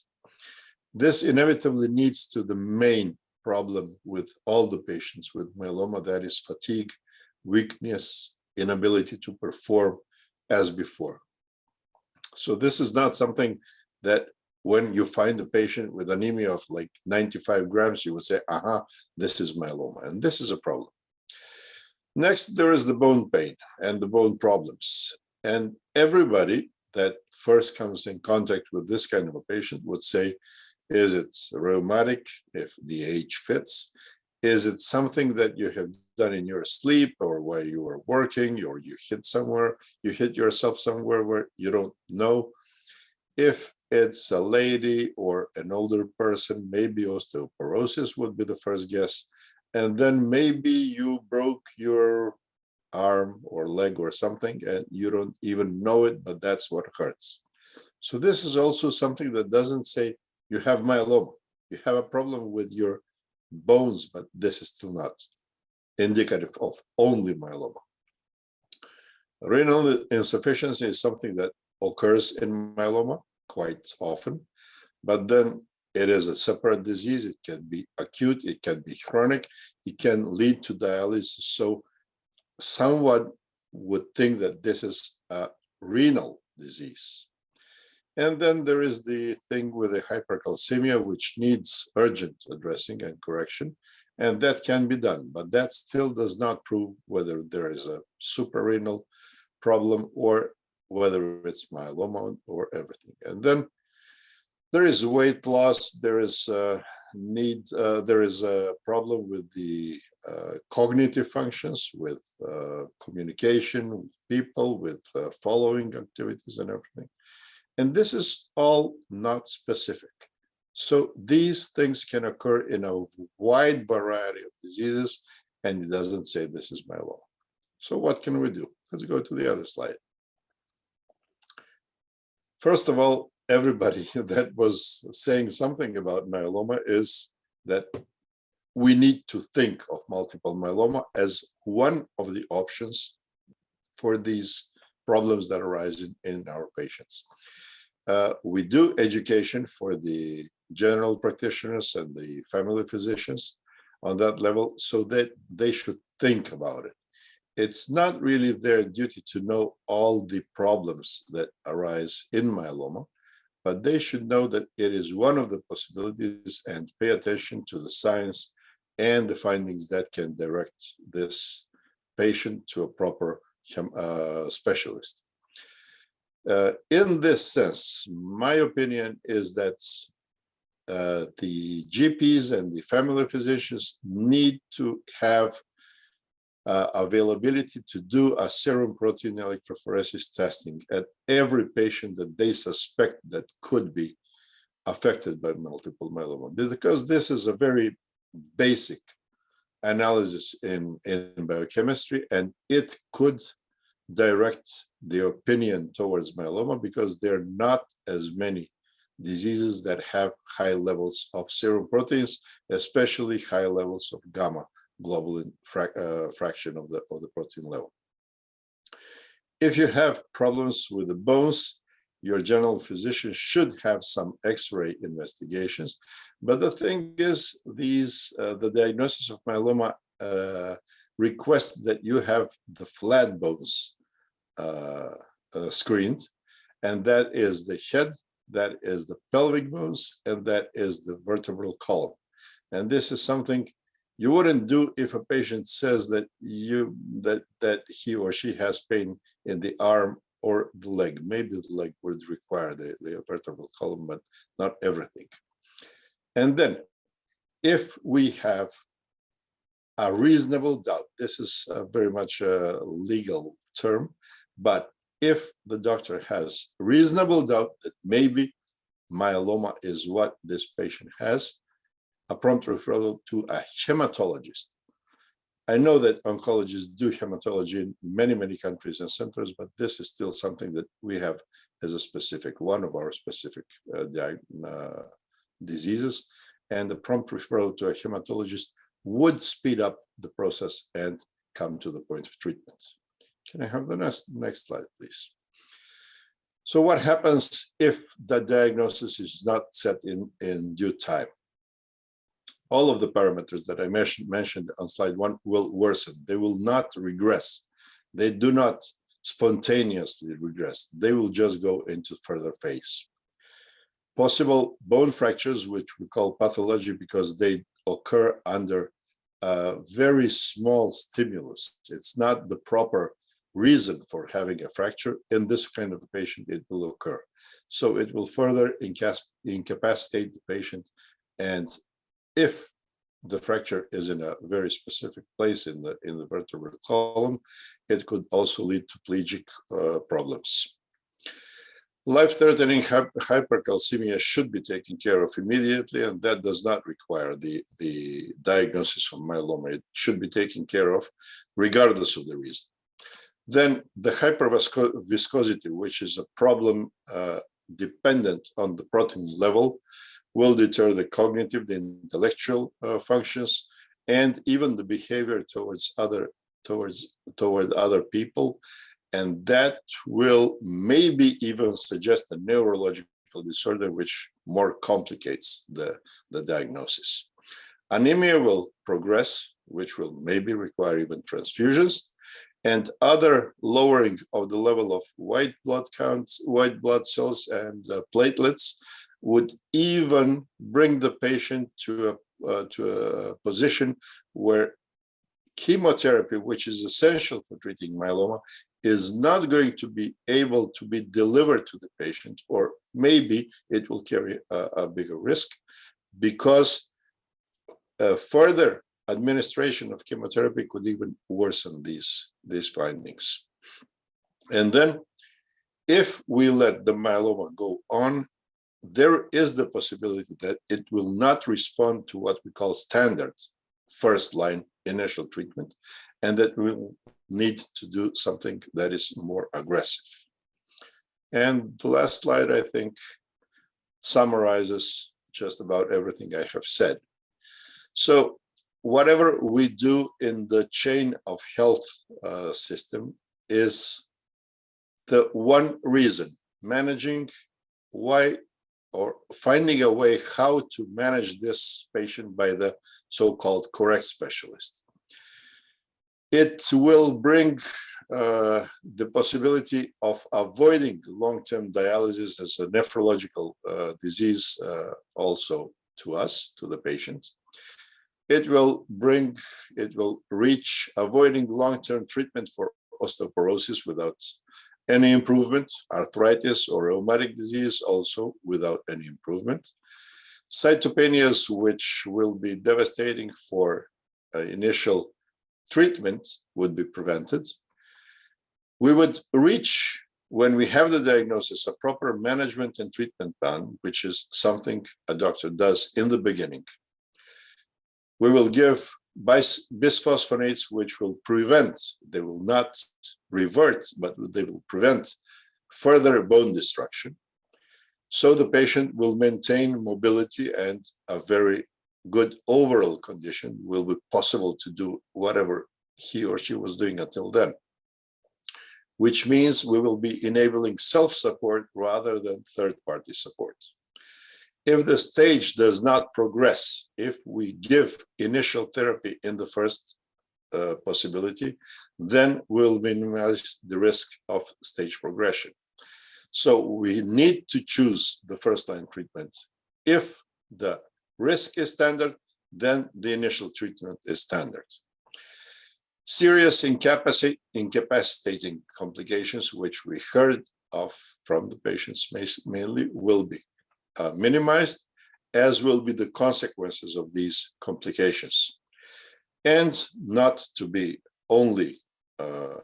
This inevitably leads to the main problem with all the patients with myeloma, that is fatigue, weakness, inability to perform as before. So this is not something that when you find a patient with anemia of like 95 grams, you would say, aha, this is myeloma, and this is a problem. Next, there is the bone pain and the bone problems. And everybody that first comes in contact with this kind of a patient would say, is it rheumatic if the age fits? Is it something that you have done in your sleep or while you were working or you hit somewhere, you hit yourself somewhere where you don't know? If it's a lady or an older person, maybe osteoporosis would be the first guess. And then maybe you broke your arm or leg or something and you don't even know it, but that's what hurts. So this is also something that doesn't say you have myeloma. You have a problem with your bones, but this is still not indicative of only myeloma. Renal insufficiency is something that occurs in myeloma quite often, but then it is a separate disease. It can be acute, it can be chronic, it can lead to dialysis. So someone would think that this is a renal disease. And then there is the thing with the hypercalcemia, which needs urgent addressing and correction. And that can be done, but that still does not prove whether there is a suprarenal problem or whether it's myeloma or everything. And then there is weight loss, there is a need, uh, there is a problem with the uh, cognitive functions, with uh, communication with people, with uh, following activities and everything. And this is all not specific. So these things can occur in a wide variety of diseases, and it doesn't say this is myeloma. So what can we do? Let's go to the other slide. First of all, everybody that was saying something about myeloma is that we need to think of multiple myeloma as one of the options for these problems that arise in, in our patients. Uh, we do education for the general practitioners and the family physicians on that level so that they should think about it. It's not really their duty to know all the problems that arise in myeloma, but they should know that it is one of the possibilities and pay attention to the science and the findings that can direct this patient to a proper uh, specialist. Uh, in this sense, my opinion is that uh, the GPs and the family physicians need to have uh, availability to do a serum protein electrophoresis testing at every patient that they suspect that could be affected by multiple myeloma, because this is a very basic analysis in, in biochemistry, and it could direct the opinion towards myeloma because there are not as many diseases that have high levels of serum proteins, especially high levels of gamma fra uh, fraction of the, of the protein level. If you have problems with the bones, your general physician should have some x-ray investigations. But the thing is, these uh, the diagnosis of myeloma uh, requests that you have the flat bones uh, uh, screened, and that is the head, that is the pelvic bones, and that is the vertebral column. And this is something you wouldn't do if a patient says that you that that he or she has pain in the arm or the leg. Maybe the leg would require the, the vertebral column, but not everything. And then if we have a reasonable doubt, this is uh, very much a legal term, but if the doctor has reasonable doubt that maybe myeloma is what this patient has, a prompt referral to a hematologist I know that oncologists do hematology in many, many countries and centers, but this is still something that we have as a specific, one of our specific uh, uh, diseases. And the prompt referral to a hematologist would speed up the process and come to the point of treatment. Can I have the next, next slide, please? So what happens if the diagnosis is not set in, in due time? All of the parameters that I mentioned, mentioned on slide one will worsen. They will not regress. They do not spontaneously regress. They will just go into further phase. Possible bone fractures, which we call pathology because they occur under a very small stimulus. It's not the proper reason for having a fracture. In this kind of a patient, it will occur. So it will further incapacitate the patient and if the fracture is in a very specific place in the in the vertebral column, it could also lead to plegic uh, problems. Life-threatening hypercalcemia should be taken care of immediately, and that does not require the, the diagnosis of myeloma. It should be taken care of regardless of the reason. Then the hyperviscosity, which is a problem uh, dependent on the protein level, will deter the cognitive, the intellectual uh, functions, and even the behavior towards other towards toward other people. And that will maybe even suggest a neurological disorder, which more complicates the, the diagnosis. Anemia will progress, which will maybe require even transfusions and other lowering of the level of white blood counts, white blood cells and uh, platelets would even bring the patient to a, uh, to a position where chemotherapy, which is essential for treating myeloma, is not going to be able to be delivered to the patient, or maybe it will carry a, a bigger risk because further administration of chemotherapy could even worsen these, these findings. And then if we let the myeloma go on, there is the possibility that it will not respond to what we call standard first line initial treatment, and that we will need to do something that is more aggressive. And the last slide, I think, summarizes just about everything I have said. So whatever we do in the chain of health uh, system is the one reason, managing why or finding a way how to manage this patient by the so-called correct specialist. It will bring uh, the possibility of avoiding long-term dialysis as a nephrological uh, disease uh, also to us, to the patient. It will bring, it will reach avoiding long-term treatment for osteoporosis without any improvement, arthritis or rheumatic disease also without any improvement. Cytopenias, which will be devastating for uh, initial treatment, would be prevented. We would reach, when we have the diagnosis, a proper management and treatment plan, which is something a doctor does in the beginning. We will give bis bisphosphonates, which will prevent, they will not revert, but they will prevent further bone destruction. So the patient will maintain mobility and a very good overall condition will be possible to do whatever he or she was doing until then. Which means we will be enabling self-support rather than third-party support. If the stage does not progress, if we give initial therapy in the first uh, possibility, then we'll minimize the risk of stage progression. So we need to choose the first line treatment. If the risk is standard, then the initial treatment is standard. Serious incapacit incapacitating complications, which we heard of from the patients mainly, will be uh, minimized, as will be the consequences of these complications. And not to be only uh,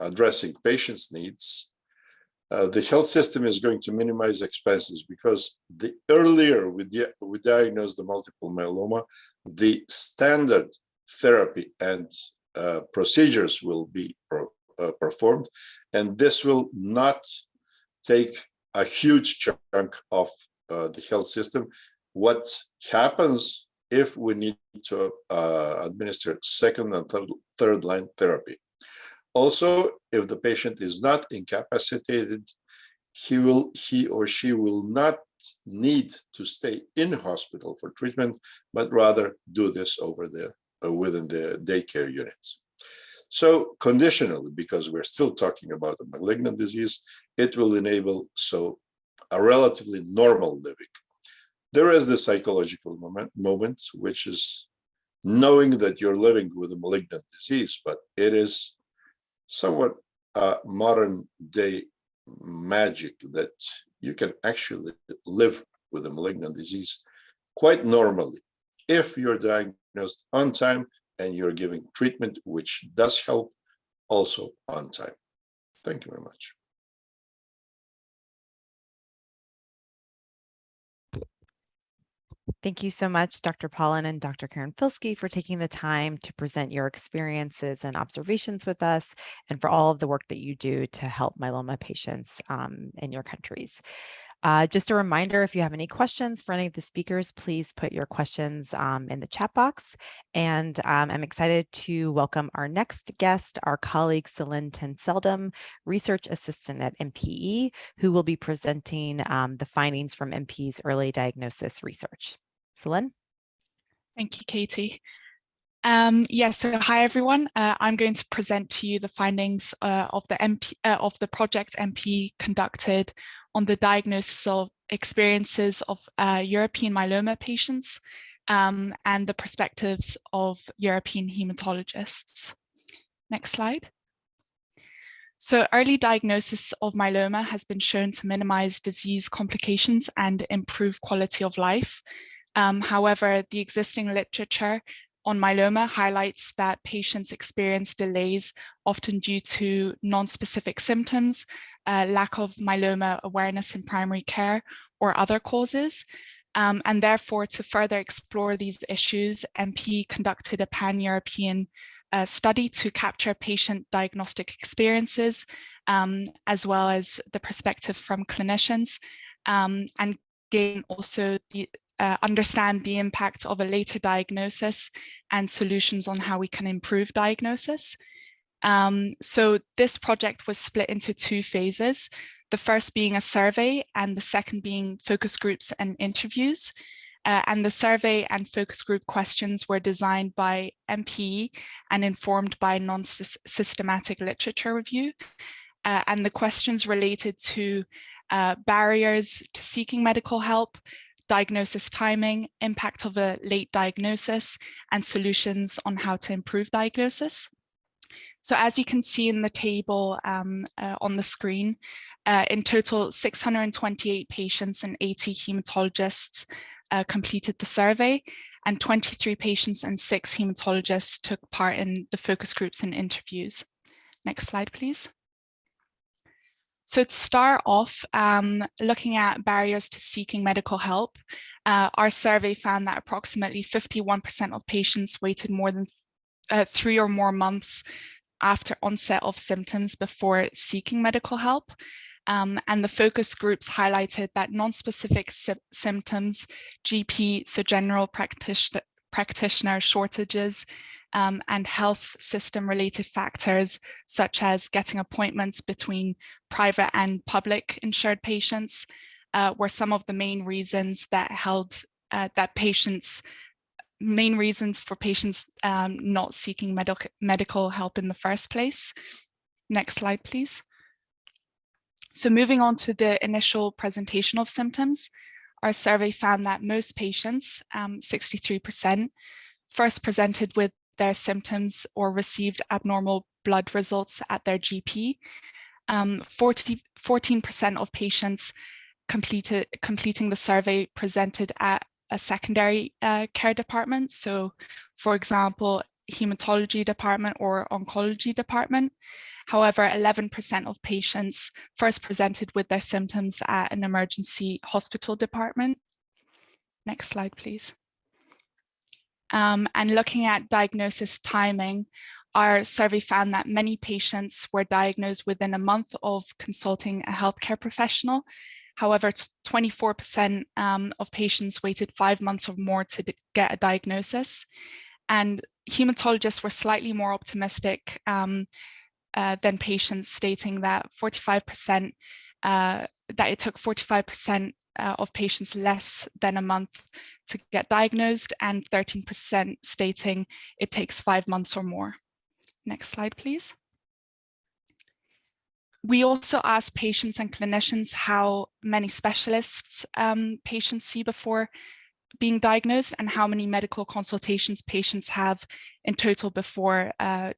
addressing patients' needs, uh, the health system is going to minimize expenses because the earlier we, di we diagnose the multiple myeloma, the standard therapy and uh, procedures will be pro uh, performed, and this will not take a huge chunk of uh, the health system. What happens if we need to uh, administer second and third, third line therapy? Also, if the patient is not incapacitated, he will he or she will not need to stay in hospital for treatment, but rather do this over the uh, within the daycare units. So conditionally, because we're still talking about a malignant disease, it will enable so a relatively normal living. There is the psychological moment, moment, which is knowing that you're living with a malignant disease, but it is somewhat modern day magic that you can actually live with a malignant disease quite normally if you're diagnosed on time and you're giving treatment which does help also on time. Thank you very much. Thank you so much, Dr. Pawlyn and Dr. Karanfilski for taking the time to present your experiences and observations with us and for all of the work that you do to help myeloma patients um, in your countries. Uh, just a reminder, if you have any questions for any of the speakers, please put your questions um, in the chat box. And um, I'm excited to welcome our next guest, our colleague Celine Tenseldam, Research Assistant at MPE, who will be presenting um, the findings from MPE's early diagnosis research. Celine? Thank you, Katie. Um, yes, yeah, so hi everyone. Uh, I'm going to present to you the findings uh, of the MP uh, of the project MP conducted on the diagnosis of experiences of uh, European myeloma patients um, and the perspectives of European hematologists. Next slide. So early diagnosis of myeloma has been shown to minimize disease complications and improve quality of life. Um, however, the existing literature on myeloma highlights that patients experience delays often due to non-specific symptoms, uh, lack of myeloma awareness in primary care or other causes. Um, and therefore, to further explore these issues, MP conducted a pan-European uh, study to capture patient diagnostic experiences, um, as well as the perspective from clinicians, um, and gain also the, uh, understand the impact of a later diagnosis and solutions on how we can improve diagnosis. Um, so this project was split into two phases, the first being a survey and the second being focus groups and interviews. Uh, and the survey and focus group questions were designed by MPE and informed by non-systematic literature review. Uh, and the questions related to uh, barriers to seeking medical help, diagnosis timing, impact of a late diagnosis, and solutions on how to improve diagnosis. So as you can see in the table um, uh, on the screen, uh, in total 628 patients and 80 hematologists uh, completed the survey and 23 patients and six hematologists took part in the focus groups and interviews. Next slide, please. So to start off, um, looking at barriers to seeking medical help, uh, our survey found that approximately 51% of patients waited more than uh, three or more months after onset of symptoms before seeking medical help. Um, and the focus groups highlighted that non-specific sy symptoms, GP, so general practitioner, practitioner shortages, um, and health system related factors, such as getting appointments between private and public insured patients, uh, were some of the main reasons that held uh, that patients main reasons for patients um, not seeking medical medical help in the first place. Next slide, please. So moving on to the initial presentation of symptoms, our survey found that most patients, 63%, um, first presented with their symptoms or received abnormal blood results at their GP. 14% um, of patients completed completing the survey presented at a secondary uh, care department. So for example, hematology department or oncology department. However, 11% of patients first presented with their symptoms at an emergency hospital department. Next slide, please. Um, and looking at diagnosis timing, our survey found that many patients were diagnosed within a month of consulting a healthcare professional However, 24% um, of patients waited five months or more to get a diagnosis. And hematologists were slightly more optimistic um, uh, than patients, stating that 45% uh, that it took 45% uh, of patients less than a month to get diagnosed and 13% stating it takes five months or more. Next slide, please. We also asked patients and clinicians how many specialists um, patients see before being diagnosed and how many medical consultations patients have in total before uh,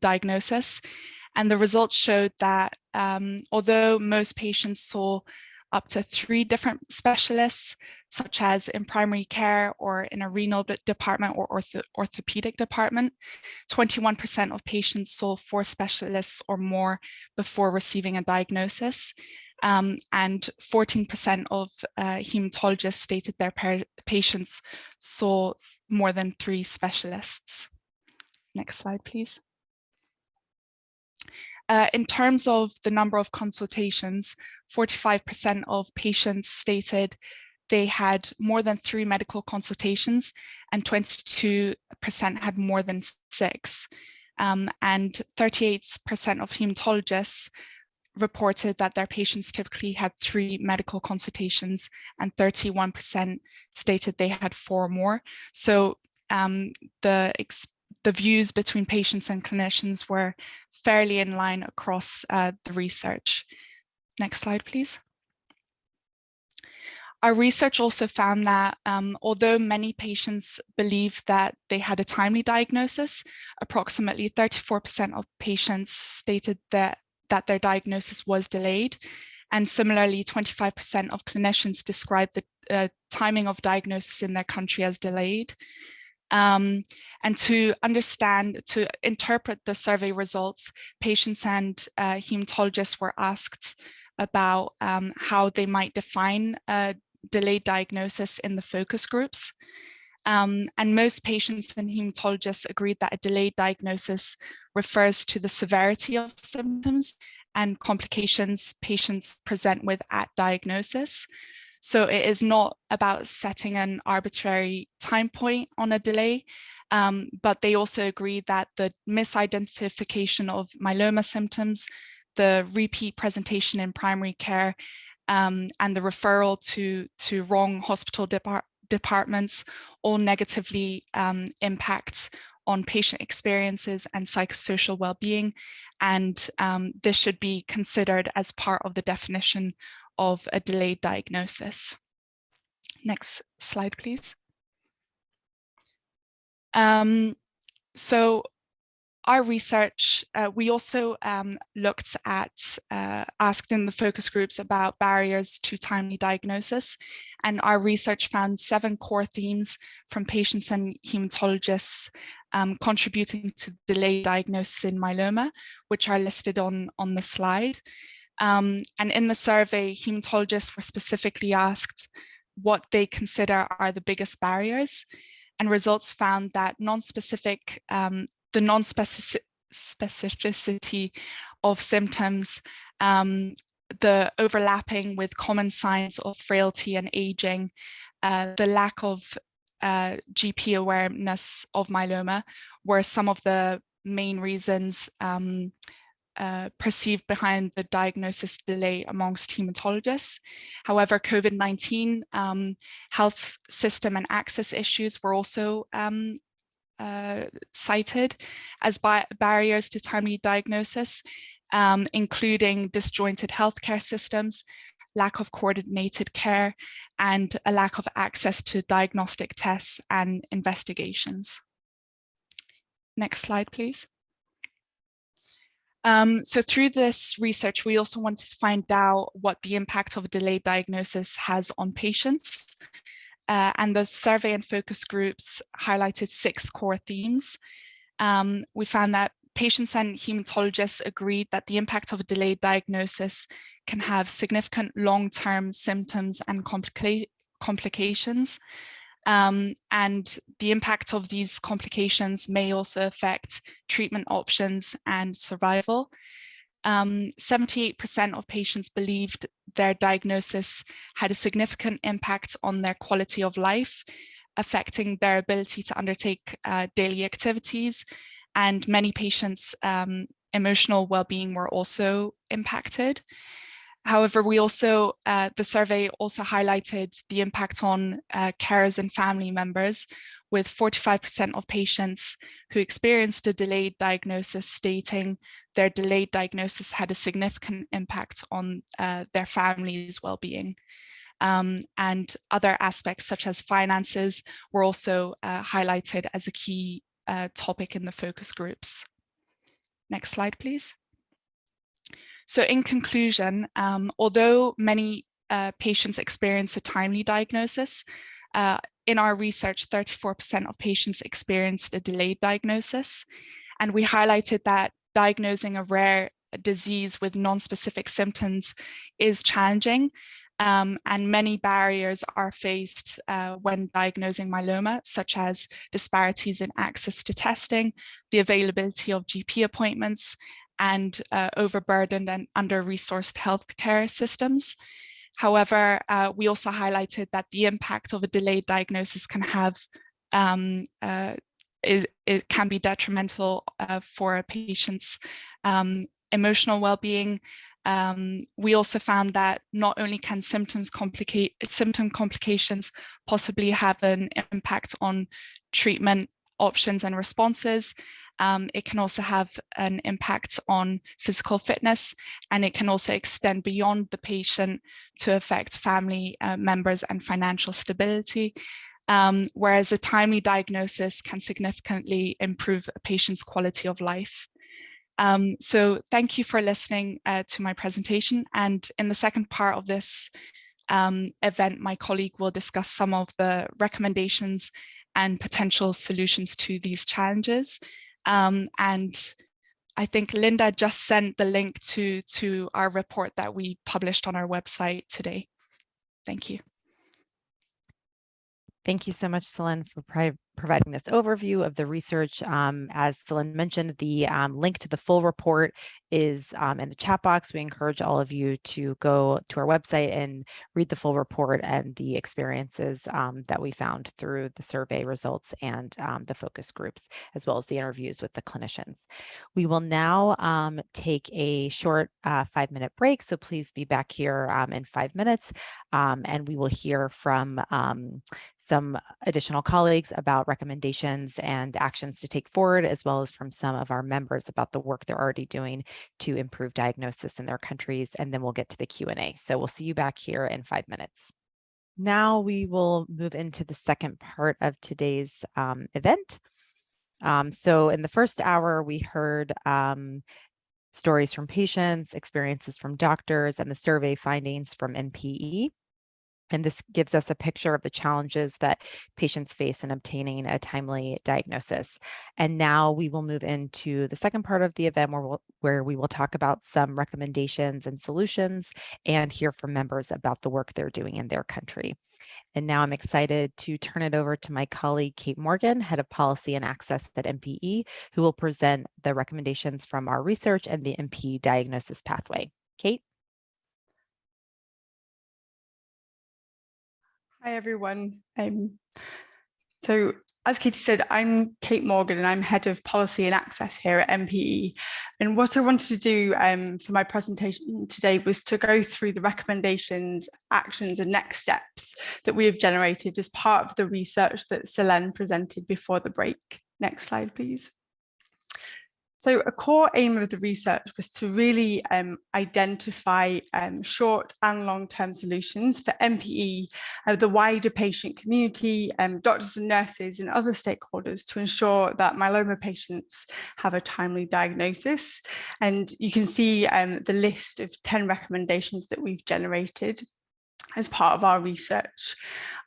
diagnosis. And the results showed that um, although most patients saw up to three different specialists, such as in primary care or in a renal department or ortho orthopedic department. 21% of patients saw four specialists or more before receiving a diagnosis. Um, and 14% of uh, hematologists stated their patients saw more than three specialists. Next slide, please. Uh, in terms of the number of consultations, 45% of patients stated they had more than three medical consultations and 22% had more than six. Um, and 38% of hematologists reported that their patients typically had three medical consultations and 31% stated they had four or more. So um, the the views between patients and clinicians were fairly in line across uh, the research. Next slide, please. Our research also found that um, although many patients believe that they had a timely diagnosis, approximately 34% of patients stated that, that their diagnosis was delayed. And similarly, 25% of clinicians described the uh, timing of diagnosis in their country as delayed. Um, and to understand, to interpret the survey results, patients and uh, hematologists were asked about um, how they might define a delayed diagnosis in the focus groups. Um, and most patients and hematologists agreed that a delayed diagnosis refers to the severity of symptoms and complications patients present with at diagnosis. So it is not about setting an arbitrary time point on a delay, um, but they also agree that the misidentification of myeloma symptoms, the repeat presentation in primary care, um, and the referral to, to wrong hospital depart departments all negatively um, impact on patient experiences and psychosocial well-being. And um, this should be considered as part of the definition of a delayed diagnosis. Next slide, please. Um, so our research, uh, we also um, looked at, uh, asked in the focus groups about barriers to timely diagnosis, and our research found seven core themes from patients and hematologists um, contributing to delayed diagnosis in myeloma, which are listed on, on the slide. Um, and in the survey, hematologists were specifically asked what they consider are the biggest barriers. And results found that non-specific, um, the non-specificity of symptoms, um, the overlapping with common signs of frailty and aging, uh, the lack of uh, GP awareness of myeloma were some of the main reasons um, uh, perceived behind the diagnosis delay amongst hematologists. However, COVID-19 um, health system and access issues were also um, uh, cited as barriers to timely diagnosis, um, including disjointed healthcare systems, lack of coordinated care, and a lack of access to diagnostic tests and investigations. Next slide, please. Um, so through this research, we also wanted to find out what the impact of delayed diagnosis has on patients. Uh, and the survey and focus groups highlighted six core themes. Um, we found that patients and hematologists agreed that the impact of a delayed diagnosis can have significant long-term symptoms and complica complications. Um, and the impact of these complications may also affect treatment options and survival. 78% um, of patients believed their diagnosis had a significant impact on their quality of life, affecting their ability to undertake uh, daily activities. And many patients' um, emotional well-being were also impacted. However, we also, uh, the survey also highlighted the impact on uh, carers and family members with 45% of patients who experienced a delayed diagnosis stating their delayed diagnosis had a significant impact on uh, their family's well-being. Um, and other aspects such as finances were also uh, highlighted as a key uh, topic in the focus groups. Next slide, please. So in conclusion, um, although many uh, patients experience a timely diagnosis, uh, in our research, 34% of patients experienced a delayed diagnosis. And we highlighted that diagnosing a rare disease with non-specific symptoms is challenging um, and many barriers are faced uh, when diagnosing myeloma, such as disparities in access to testing, the availability of GP appointments, and uh, overburdened and under-resourced healthcare systems. However, uh, we also highlighted that the impact of a delayed diagnosis can have um, uh, is, it can be detrimental uh, for a patient's um, emotional well-being. Um, we also found that not only can symptoms complicate symptom complications possibly have an impact on treatment options and responses, um, it can also have an impact on physical fitness and it can also extend beyond the patient to affect family uh, members and financial stability. Um, whereas a timely diagnosis can significantly improve a patient's quality of life. Um, so thank you for listening uh, to my presentation. And in the second part of this um, event, my colleague will discuss some of the recommendations and potential solutions to these challenges. Um, and I think Linda just sent the link to, to our report that we published on our website today. Thank you. Thank you so much, Celine, for providing this overview of the research. Um, as Celine mentioned, the um, link to the full report is um, in the chat box. We encourage all of you to go to our website and read the full report and the experiences um, that we found through the survey results and um, the focus groups, as well as the interviews with the clinicians. We will now um, take a short uh, five minute break, so please be back here in five minutes, and we will hear from some additional colleagues about recommendations and actions to take forward, as well as from some of our members about the work they're already doing to improve diagnosis in their countries. And then we'll get to the Q&A. So we'll see you back here in five minutes. Now we will move into the second part of today's um, event. Um, so in the first hour, we heard um, stories from patients, experiences from doctors, and the survey findings from MPE. And this gives us a picture of the challenges that patients face in obtaining a timely diagnosis. And now we will move into the second part of the event where, we'll, where we will talk about some recommendations and solutions and hear from members about the work they're doing in their country. And now I'm excited to turn it over to my colleague, Kate Morgan, Head of Policy and Access at MPE, who will present the recommendations from our research and the MPE diagnosis pathway. Kate? Hi, everyone. Um, so as Katie said, I'm Kate Morgan and I'm Head of Policy and Access here at MPE. And what I wanted to do um, for my presentation today was to go through the recommendations, actions and next steps that we have generated as part of the research that Celine presented before the break. Next slide, please. So a core aim of the research was to really um, identify um, short and long-term solutions for MPE, uh, the wider patient community, um, doctors and nurses and other stakeholders to ensure that myeloma patients have a timely diagnosis. And you can see um, the list of 10 recommendations that we've generated as part of our research.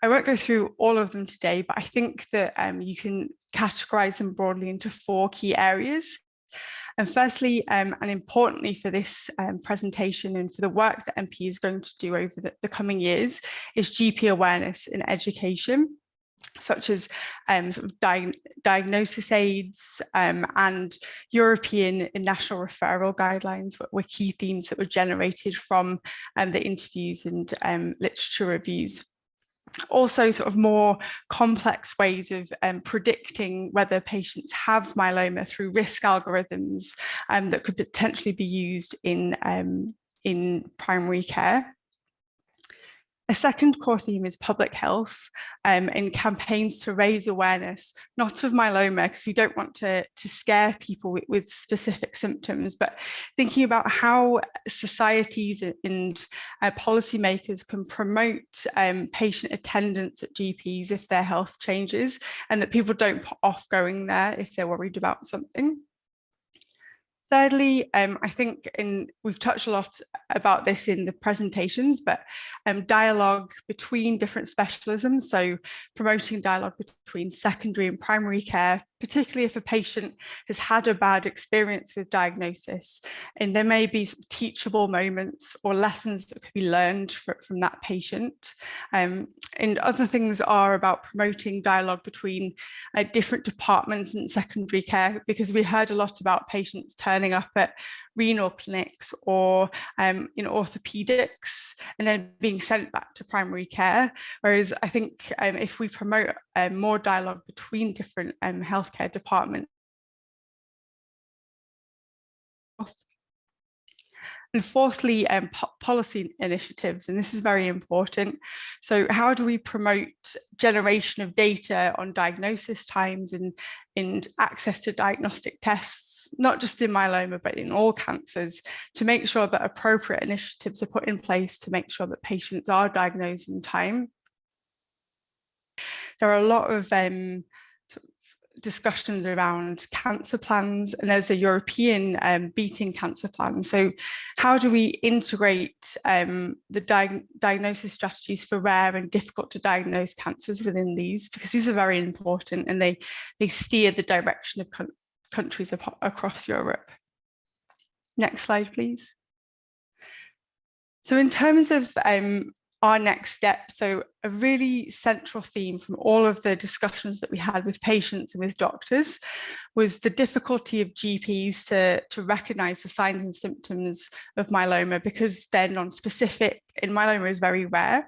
I won't go through all of them today, but I think that um, you can categorize them broadly into four key areas. And firstly, um, and importantly for this um, presentation and for the work that MP is going to do over the, the coming years, is GP awareness and education such as um, sort of di diagnosis aids um, and European and national referral guidelines were, were, key themes that were generated from um, the interviews and um, literature reviews also sort of more complex ways of um, predicting whether patients have myeloma through risk algorithms um, that could potentially be used in, um, in primary care. A second core theme is public health um, and campaigns to raise awareness, not of myeloma, because we don't want to, to scare people with, with, specific symptoms, but thinking about how societies and uh, policymakers can promote um, patient attendance at GPs if their health changes and that people don't put off going there if they're worried about something. Thirdly, um, I think in, we've touched a lot about this in the presentations, but um, dialogue between different specialisms, so promoting dialogue between secondary and primary care, particularly if a patient has had a bad experience with diagnosis and there may be teachable moments or lessons that could be learned for, from that patient. Um, and other things are about promoting dialogue between uh, different departments in secondary care because we heard a lot about patients turning up at renal clinics or um, in orthopedics and then being sent back to primary care. Whereas I think um, if we promote um, more dialogue between different um, healthcare departments, and fourthly, um, po policy initiatives, and this is very important. So how do we promote generation of data on diagnosis times and, and access to diagnostic tests, not just in myeloma, but in all cancers, to make sure that appropriate initiatives are put in place to make sure that patients are diagnosed in time there are a lot of um, discussions around cancer plans and there's a European um, beating cancer plan. So how do we integrate um, the di diagnosis strategies for rare and difficult to diagnose cancers within these? Because these are very important and they, they steer the direction of countries across Europe. Next slide, please. So in terms of um, our next step. So a really central theme from all of the discussions that we had with patients and with doctors was the difficulty of GPs to, to recognize the signs and symptoms of myeloma because they're non-specific and myeloma is very rare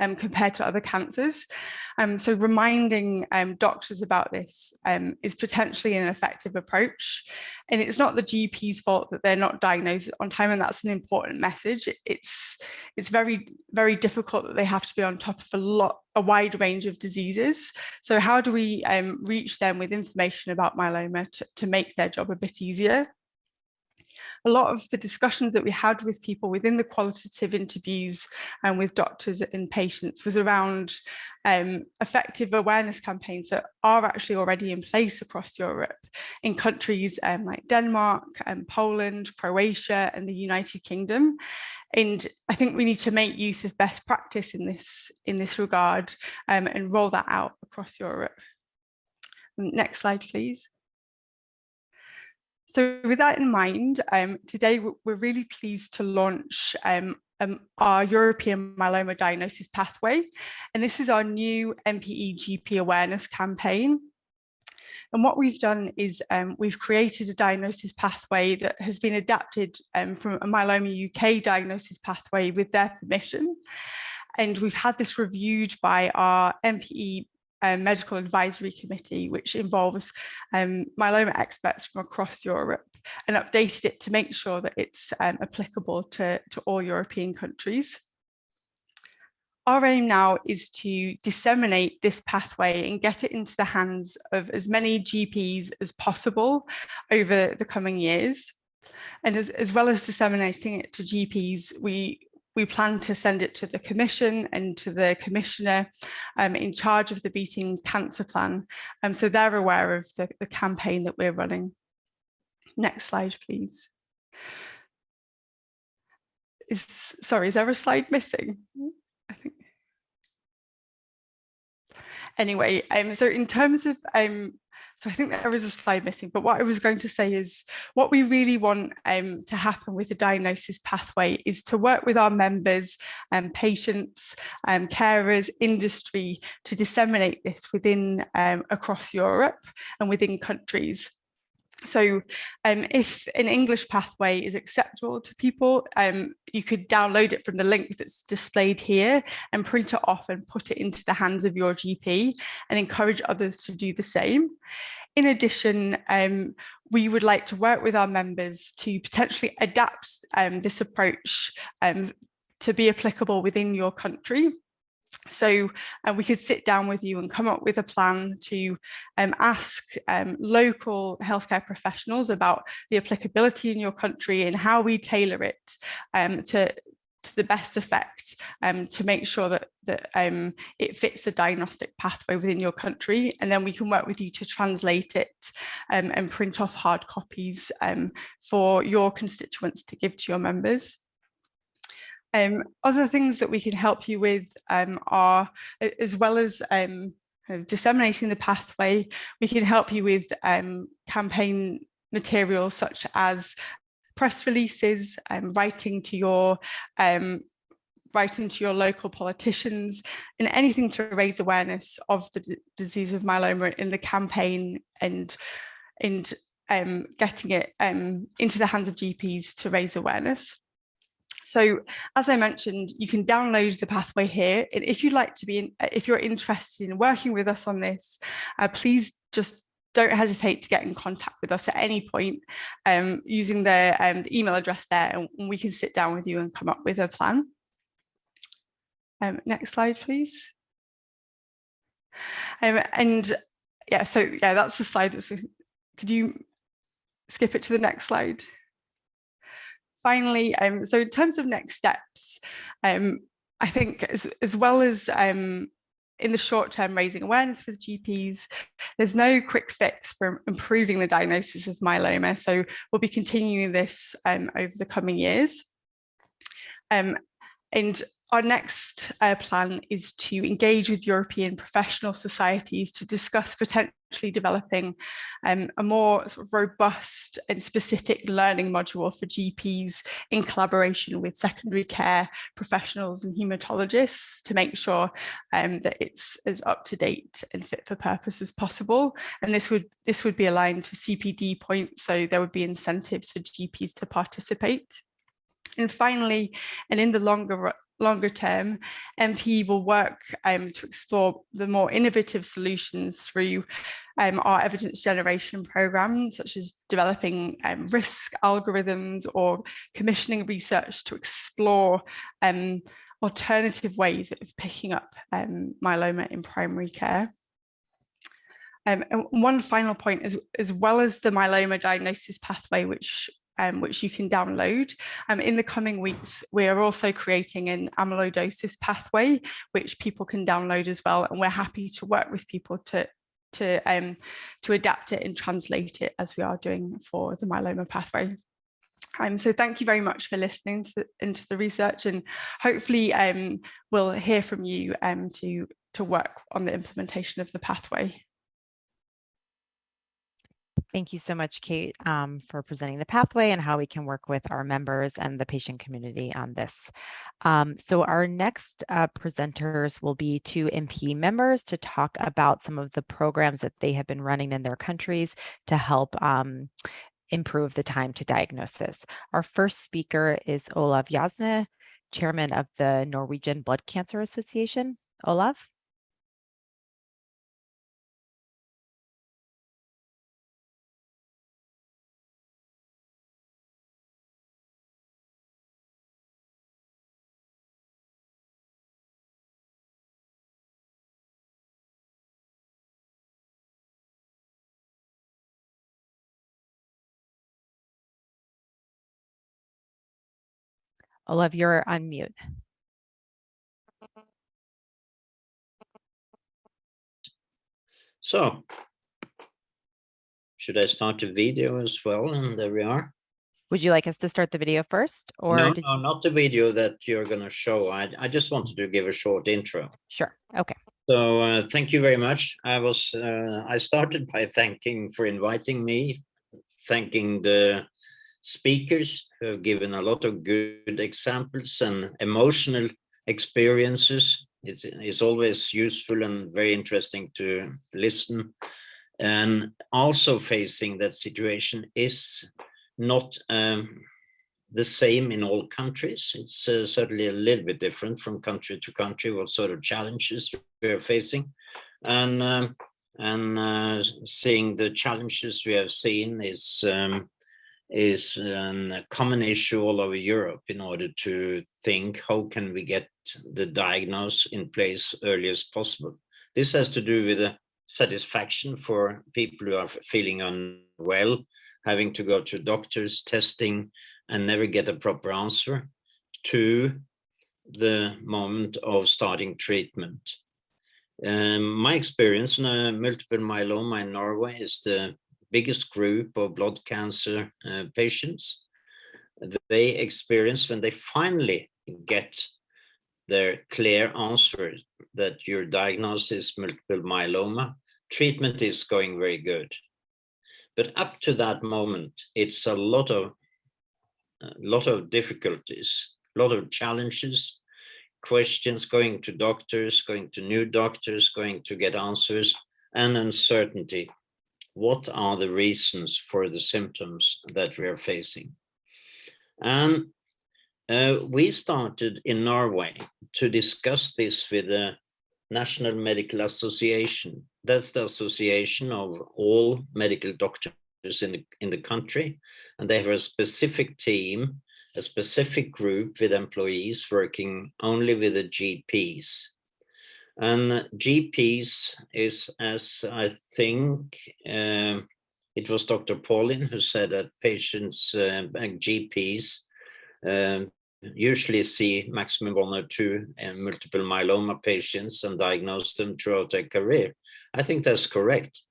um, compared to other cancers. Um, so reminding um, doctors about this um, is potentially an effective approach. And it's not the GP's fault that they're not diagnosed on time, and that's an important message. It's, it's very, very difficult that they have to be on top of a lot, a wide range of diseases. So how do we um, reach them with information about myeloma to, to make their job a bit easier? A lot of the discussions that we had with people within the qualitative interviews and with doctors and patients was around um, effective awareness campaigns that are actually already in place across Europe in countries um, like Denmark and Poland, Croatia and the United Kingdom. And I think we need to make use of best practice in this, in this regard um, and roll that out across Europe. Next slide, please. So with that in mind, um, today we're really pleased to launch um, um, our European myeloma diagnosis pathway. And this is our new MPE GP awareness campaign. And what we've done is um, we've created a diagnosis pathway that has been adapted um, from a myeloma UK diagnosis pathway with their permission. And we've had this reviewed by our MPE um, medical advisory committee, which involves um, myeloma experts from across Europe and updated it to make sure that it's um, applicable to, to all European countries. Our aim now is to disseminate this pathway and get it into the hands of as many GPs as possible over the coming years. And as, as well as disseminating it to GPs, we we plan to send it to the Commission and to the Commissioner um, in charge of the Beating Cancer Plan. Um, so they're aware of the, the campaign that we're running. Next slide, please. Is, sorry, is there a slide missing? I think. Anyway, um, so in terms of um, so I think there is a slide missing, but what I was going to say is what we really want um, to happen with the diagnosis pathway is to work with our members and um, patients, um, carers, industry to disseminate this within um, across Europe and within countries. So um, if an English pathway is acceptable to people, um, you could download it from the link that's displayed here and print it off and put it into the hands of your GP and encourage others to do the same. In addition, um, we would like to work with our members to potentially adapt um, this approach um, to be applicable within your country so we could sit down with you and come up with a plan to um, ask um, local healthcare professionals about the applicability in your country and how we tailor it um, to, to the best effect um, to make sure that, that um, it fits the diagnostic pathway within your country. And then we can work with you to translate it um, and print off hard copies for your constituents to give to your members. Um, other things that we can help you with um, are, as well as um, disseminating the pathway, we can help you with um, campaign materials such as press releases, um, writing to your um, writing to your local politicians and anything to raise awareness of the disease of myeloma in the campaign and and um, getting it um, into the hands of GPs to raise awareness. So as I mentioned, you can download the pathway here. And if you'd like to be, in, if you're interested in working with us on this, uh, please just don't hesitate to get in contact with us at any point um, using the, um, the, email address there and we can sit down with you and come up with a plan. Um, next slide, please. Um, and yeah, so yeah, that's the slide. So could you skip it to the next slide? Finally, um, so in terms of next steps, um, I think as, as well as um, in the short term raising awareness with GPs, there's no quick fix for improving the diagnosis of myeloma. So we'll be continuing this um, over the coming years. Um, and our next uh, plan is to engage with European professional societies to discuss potentially developing um, a more sort of robust and specific learning module for GPs in collaboration with secondary care professionals and hematologists to make sure um, that it's as up to date and fit for purpose as possible. And this would this would be aligned to CPD points, so there would be incentives for GPs to participate. And finally, and in the longer longer term, MP will work um, to explore the more innovative solutions through um, our evidence generation programs, such as developing um, risk algorithms or commissioning research to explore um, alternative ways of picking up um, myeloma in primary care. Um, and one final point is, as well as the myeloma diagnosis pathway, which um, which you can download. Um, in the coming weeks, we are also creating an amyloidosis pathway, which people can download as well. And we're happy to work with people to, to, um, to adapt it and translate it as we are doing for the myeloma pathway. Um, so thank you very much for listening to, into the research and hopefully um, we'll hear from you um, to, to work on the implementation of the pathway. Thank you so much, Kate, um, for presenting the pathway and how we can work with our members and the patient community on this. Um, so our next uh, presenters will be two MP members to talk about some of the programs that they have been running in their countries to help um, improve the time to diagnosis. Our first speaker is Olav Jasne, chairman of the Norwegian Blood Cancer Association. Olav? Olav, you're on mute. So, should I start the video as well? And there we are. Would you like us to start the video first or? No, no, not the video that you're going to show. I, I just wanted to give a short intro. Sure, okay. So uh, thank you very much. I was uh, I started by thanking for inviting me, thanking the speakers who have given a lot of good examples and emotional experiences. It's, it's always useful and very interesting to listen. And also facing that situation is not um, the same in all countries. It's uh, certainly a little bit different from country to country, what sort of challenges we're facing. And, um, and uh, seeing the challenges we have seen is um, is a common issue all over Europe in order to think how can we get the diagnosis in place early as possible. This has to do with the satisfaction for people who are feeling unwell, having to go to doctors, testing, and never get a proper answer, to the moment of starting treatment. Um, my experience in uh, multiple myeloma in Norway is the biggest group of blood cancer uh, patients. They experience when they finally get their clear answer that your diagnosis multiple myeloma, treatment is going very good. But up to that moment, it's a lot of a lot of difficulties, a lot of challenges, questions, going to doctors, going to new doctors, going to get answers, and uncertainty what are the reasons for the symptoms that we are facing. And uh, we started in Norway to discuss this with the National Medical Association. That's the association of all medical doctors in the, in the country. And they have a specific team, a specific group with employees working only with the GPs. And GPs is, as I think, um, it was Dr. Pawlyn who said that patients, uh, GPs, um, usually see maximum one or two uh, multiple myeloma patients and diagnose them throughout their career. I think that's correct.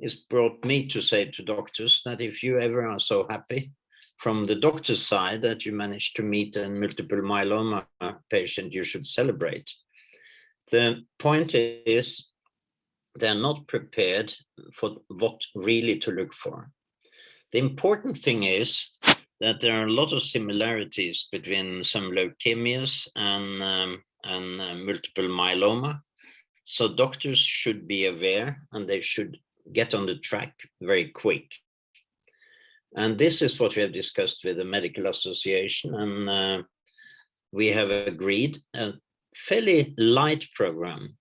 It's brought me to say to doctors that if you ever are so happy from the doctor's side that you managed to meet a multiple myeloma patient, you should celebrate. The point is they're not prepared for what really to look for. The important thing is that there are a lot of similarities between some leukemias and, um, and uh, multiple myeloma. So doctors should be aware and they should get on the track very quick. And this is what we have discussed with the Medical Association and uh, we have agreed uh, fairly light program,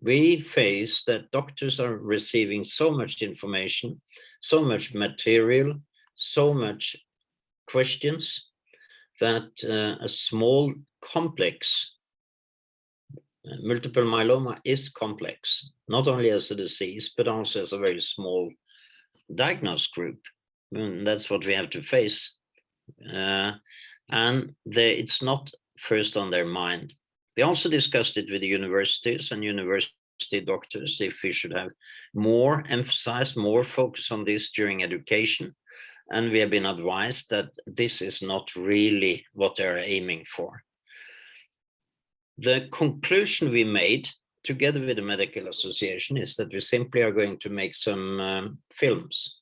we face that doctors are receiving so much information, so much material, so much questions that uh, a small complex uh, multiple myeloma is complex, not only as a disease, but also as a very small diagnosed group. And that's what we have to face. uh, and they, it's not first on their mind. We also discussed it with the universities and university doctors if we should have more emphasize, more focus on this during education. And we have been advised that this is not really what they're aiming for. The conclusion we made together with the medical association is that we simply are going to make some um, films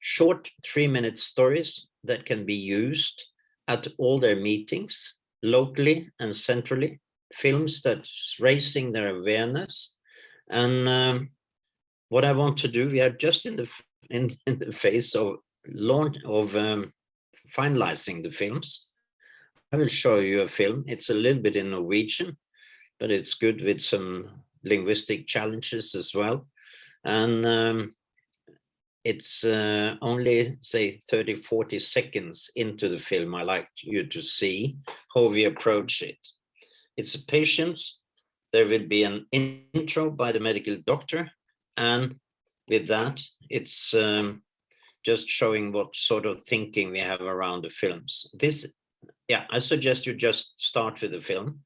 short three minute stories that can be used at all their meetings locally and centrally films that's raising their awareness. And um, what i want to do we are just in the in, in the phase of launch of um, finalizing the films. I will show you a film. It's a little bit in norwegian but it's good with some linguistic challenges as well. And um, it's uh, only say 30 40 seconds into the film i like you to see how we approach it. It's a patient. There will be an intro by the medical doctor and with that it's um, just showing what sort of thinking we have around the films. This yeah i suggest you just start with the film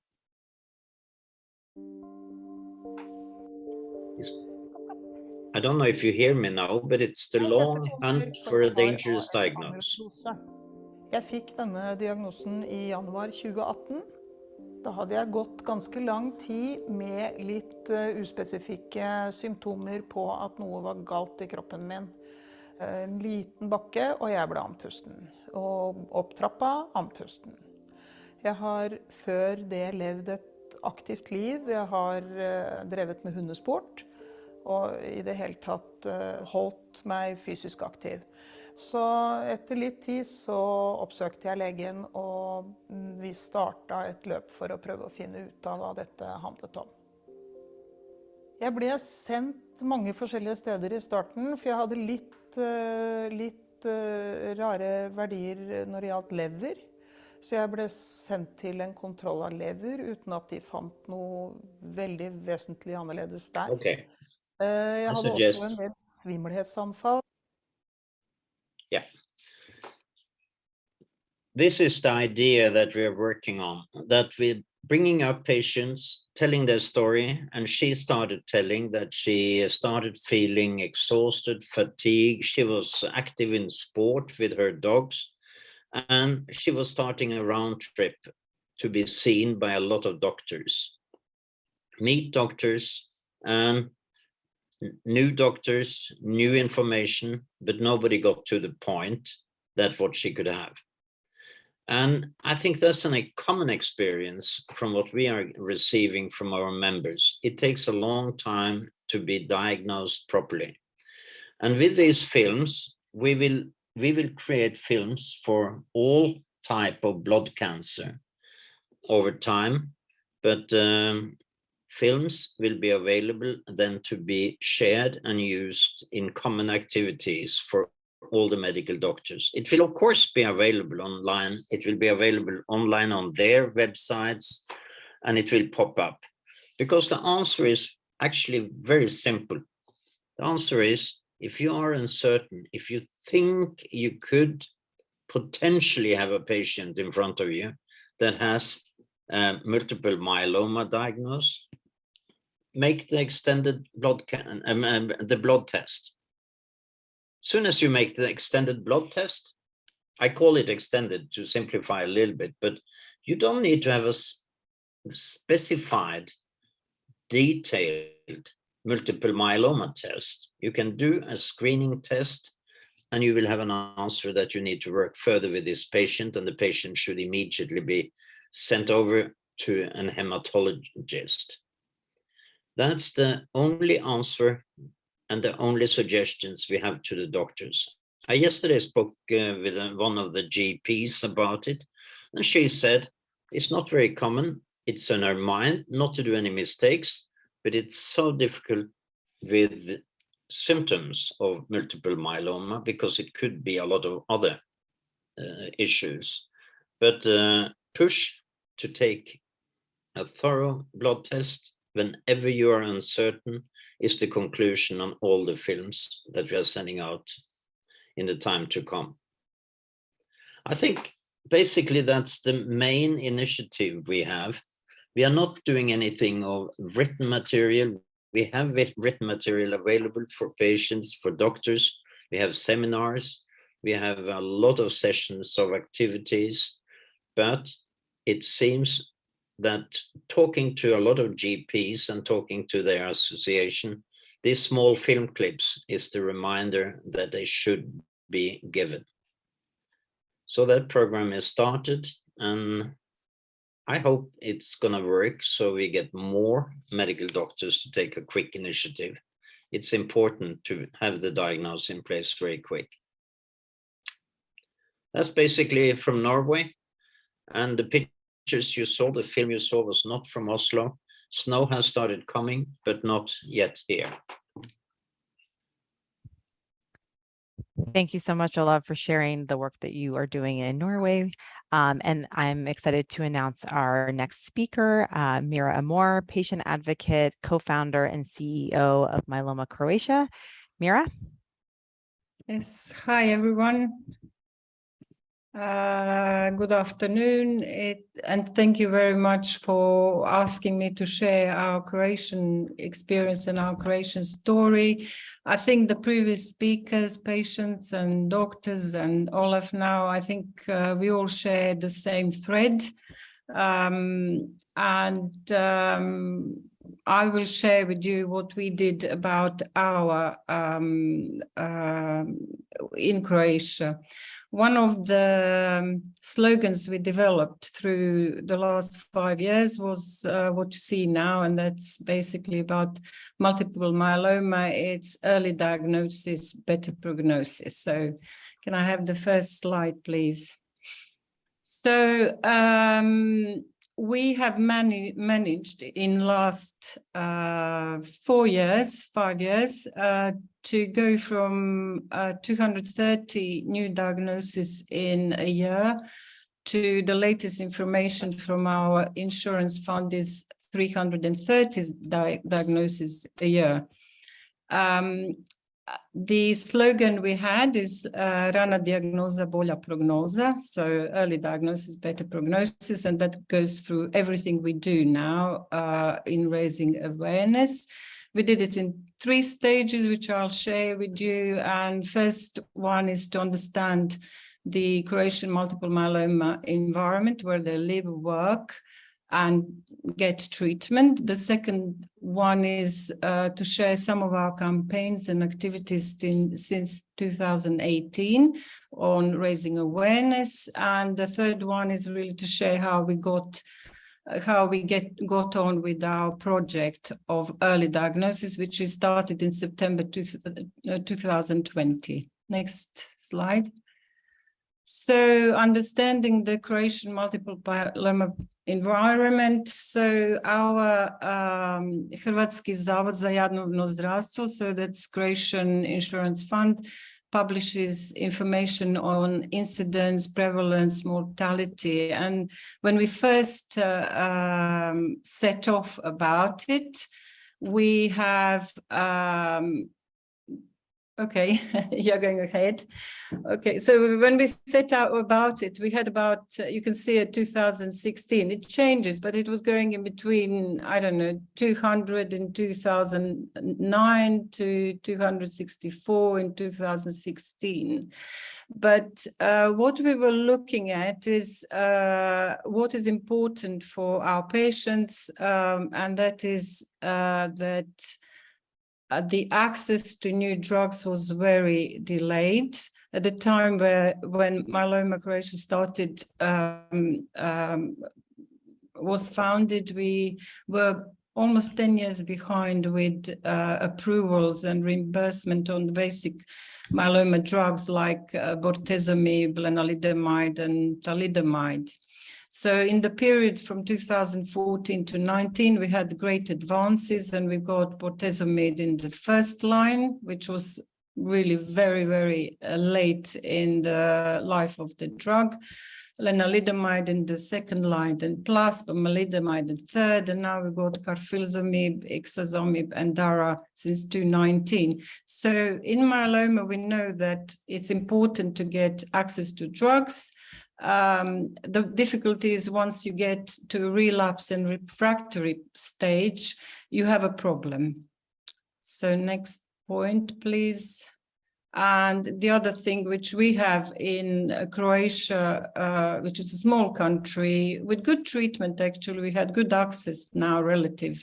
I don't know if you hear me now, but it's the long hunt for a dangerous diagnosis. Jeg fikk denne diagnosen i januar 2018. Da hadde jeg gått ganske lang tid med litt uh, uspesifikke symptomer på at noe var galt i kroppen min. Uh, en liten bakke, og jeg ble andpusten. Og opp trappa, andpusten. Jeg har før det levd et aktivt liv. Jeg har uh, drevet med hundesport og i det hele tatt uh, holdt meg fysisk aktiv. Så etter litt tid så oppsøkte jeg legen, og vi starta et løp for å prøve å finne ut av hva dette handlet om. Jeg ble sendt mange forskjellige steder i starten, for jeg hadde litt, uh, litt uh, rare verdier når det gjaldt lever. Så jeg ble sendt til en kontroll av lever uten at de fant noe veldig vesentlig annerledes der. Okay. Eh, Jeg hadde suggest- også en del svimmelhetsanfall. Yeah. This is the idea that we are working on, that we're bringing up patients, telling their story, and she started telling that she started feeling exhausted, fatigued. She was active in sport with her dogs, and she was starting a round trip to be seen by a lot of doctors, meet doctors, and new doctors, new information, but nobody got to the point that what she could have. And I think that's an, a common experience from what we are receiving from our members. It takes a long time to be diagnosed properly. And with these films, we will we will create films for all type of blood cancer over time, but um, films will be available then to be shared and used in common activities for all the medical doctors. It will of course be available online. It will be available online on their websites and it will pop up because the answer is actually very simple. The answer is if you are uncertain, if you think you could potentially have a patient in front of you that has uh, multiple myeloma diagnosed, make the extended blood can um, um, the blood test. Soon as you make the extended blood test, I call it extended to simplify a little bit, but you don't need to have a specified, detailed multiple myeloma test. You can do a screening test and you will have an answer that you need to work further with this patient and the patient should immediately be sent over to an hematologist. That's the only answer and the only suggestions we have to the doctors. I yesterday spoke uh, with uh, one of the GPs about it, and she said it's not very common. It's in her mind not to do any mistakes, but it's so difficult with symptoms of multiple myeloma because it could be a lot of other uh, issues. But uh, push to take a thorough blood test whenever you are uncertain is the conclusion on all the films that we are sending out in the time to come. I think basically that's the main initiative we have. We are not doing anything of written material. We have written material available for patients, for doctors. We have seminars. We have a lot of sessions of activities, but it seems that talking to a lot of GPs and talking to their association, these small film clips is the reminder that they should be given. So that program is started and I hope it's gonna work so we get more medical doctors to take a quick initiative. It's important to have the diagnosis in place very quick. That's basically from Norway. And the pictures you saw, the film you saw was not from Oslo. Snow has started coming, but not yet here. Thank you so much, Olav, for sharing the work that you are doing in Norway. Um, and I'm excited to announce our next speaker, uh, Mira Armour, patient advocate, co-founder and CEO of Myeloma Croatia. Mira? Yes, hi everyone. Uh, good afternoon, it, and thank you very much for asking me to share our Croatian experience and our Croatian story. I think the previous speakers, patients and doctors and Olav now, I think uh, we all share the same thread. Um, and um, I will share with you what we did about our um, uh, in Croatia one of the um, slogans we developed through the last five years was uh, what you see now, and that's basically about multiple myeloma. It's early diagnosis, better prognosis. So can I have the first slide, please? So um, we have mani managed in last uh, four years, five years, uh, to go from uh, 230 new diagnoses in a year to the latest information from our insurance fund is 330 di diagnoses a year. Um, the slogan we had is uh, rana diagnoza, bolja prognoza. So early diagnosis, better prognosis, and that goes through everything we do now uh, in raising awareness. We did it in three stages, which I'll share with you. And first one is to understand the Croatian multiple myeloma environment where they live, work, and get treatment. The second one is uh, to share some of our campaigns and activities in, since 2018 on raising awareness. And the third one is really to share how we got how we get got on with our project of early diagnosis, which we started in September two, uh, 2020. Next slide. So understanding the Croatian multiple myeloma environment. So our um, Hrvatski Zavod za javno zdravstvo, so that's Croatian Insurance Fund, publishes information on incidence, prevalence, mortality. And when we first uh, um, set off about it, we have um, Okay, you're going ahead. Okay, so when we set out about it, we had about, uh, you can see it 2016, it changes, but it was going in between, I don't know, 200 in 2009 to 264 in 2016. But uh, what we were looking at is uh, what is important for our patients, um, and that is uh, that uh, the access to new drugs was very delayed at the time where when myeloma Croatia started um, um, was founded we were almost 10 years behind with uh, approvals and reimbursement on basic myeloma drugs like uh, bortezomib, lenalidomide and thalidomide. So in the period from 2014 to 19, we had great advances and we got bortezomib in the first line, which was really very, very uh, late in the life of the drug. Lenalidomide in the second line, then plus pomalidomide in third, and now we got carfilzomib, ixazomib, and DARA since 2019. So in myeloma, we know that it's important to get access to drugs, um, the difficulty is once you get to relapse and refractory stage, you have a problem. So next point, please. And the other thing which we have in uh, Croatia, uh, which is a small country with good treatment, actually, we had good access now relative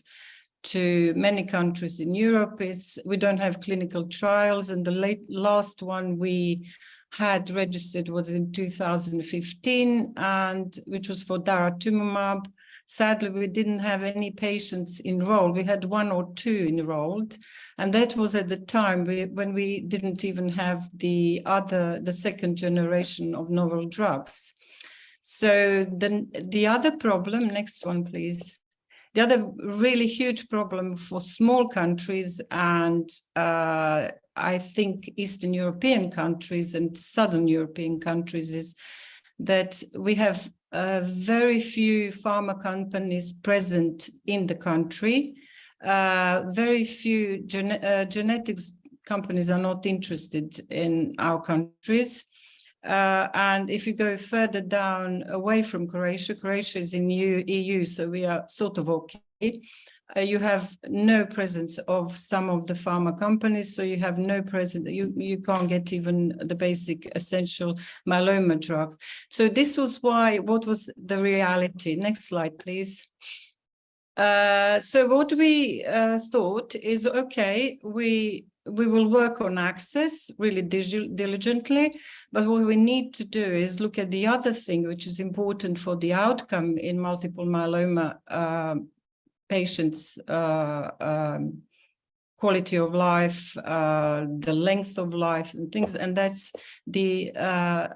to many countries in Europe. It's, we don't have clinical trials and the late, last one we had registered was in 2015 and which was for daratumumab. Sadly, we didn't have any patients enrolled. We had one or two enrolled. And that was at the time we, when we didn't even have the other, the second generation of novel drugs. So the, the other problem, next one, please. The other really huge problem for small countries and uh, I think Eastern European countries and Southern European countries is that we have uh, very few pharma companies present in the country. Uh, very few gen uh, genetics companies are not interested in our countries. Uh, and if you go further down away from Croatia, Croatia is in EU, EU so we are sort of okay. Uh, you have no presence of some of the pharma companies, so you have no presence, you, you can't get even the basic essential myeloma drugs. So this was why, what was the reality? Next slide, please. Uh, so what we uh, thought is, okay, we we will work on access really diligently, but what we need to do is look at the other thing which is important for the outcome in multiple myeloma uh, patients' uh, um, quality of life, uh, the length of life and things, and that's the uh,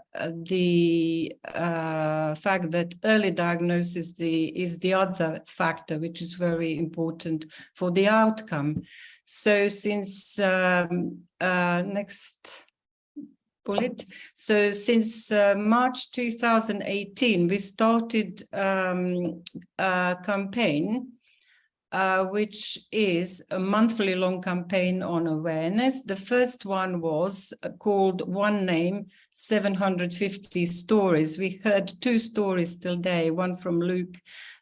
the uh, fact that early diagnosis the, is the other factor which is very important for the outcome. So since um, uh, next bullet. So since uh, March 2018, we started um, a campaign uh, which is a monthly long campaign on awareness. The first one was uh, called One Name, 750 Stories. We heard two stories today, one from Luc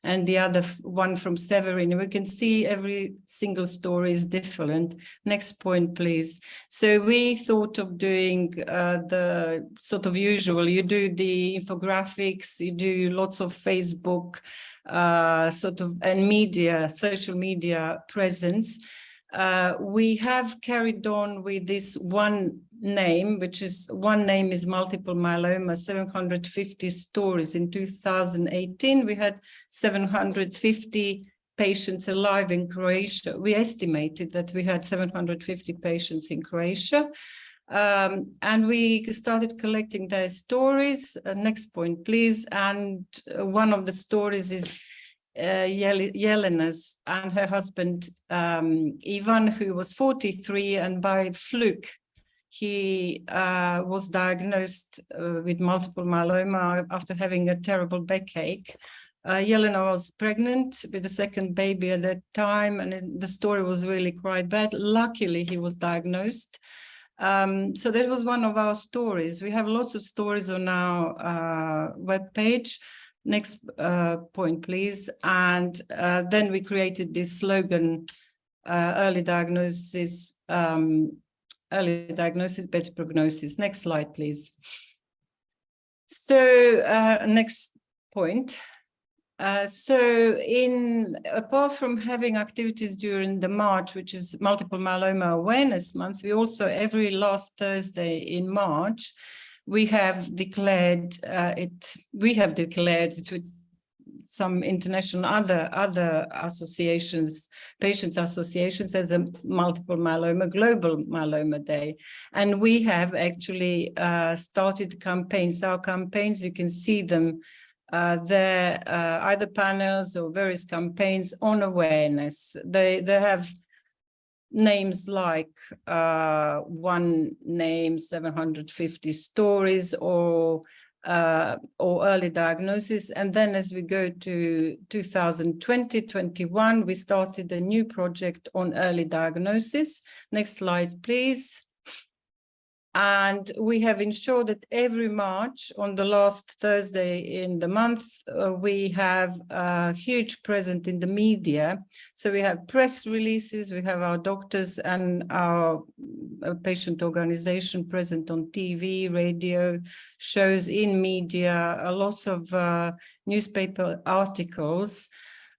and the other one from Severine. We can see every single story is different. Next point, please. So we thought of doing uh, the sort of usual. You do the infographics, you do lots of Facebook, uh, sort of and media, social media presence. Uh, we have carried on with this one name, which is one name is multiple myeloma, 750 stories. In 2018, we had 750 patients alive in Croatia. We estimated that we had 750 patients in Croatia. Um, and we started collecting their stories. Uh, next point, please. And uh, one of the stories is uh, Yelena's and her husband um, Ivan, who was 43, and by fluke, he uh, was diagnosed uh, with multiple myeloma after having a terrible backache. Uh, Yelena was pregnant with a second baby at that time, and it, the story was really quite bad. Luckily, he was diagnosed. Um, so that was one of our stories. We have lots of stories on our uh, webpage. Next uh, point, please. And uh, then we created this slogan, uh, early diagnosis, um, early diagnosis, better prognosis. Next slide, please. So uh, next point. Uh, so in apart from having activities during the March, which is multiple myeloma awareness month, we also every last Thursday in March, we have declared uh, it, we have declared it some international other other associations, patients associations as a multiple myeloma, global myeloma day. And we have actually uh, started campaigns. Our campaigns, you can see them uh, there uh, either panels or various campaigns on awareness. They they have names like uh, one name 750 stories or uh, or early diagnosis. And then as we go to 2020, 21, we started a new project on early diagnosis. Next slide, please. And we have ensured that every March on the last Thursday in the month, uh, we have a huge present in the media. So we have press releases, we have our doctors and our uh, patient organization present on TV, radio, shows in media, a lot of uh, newspaper articles.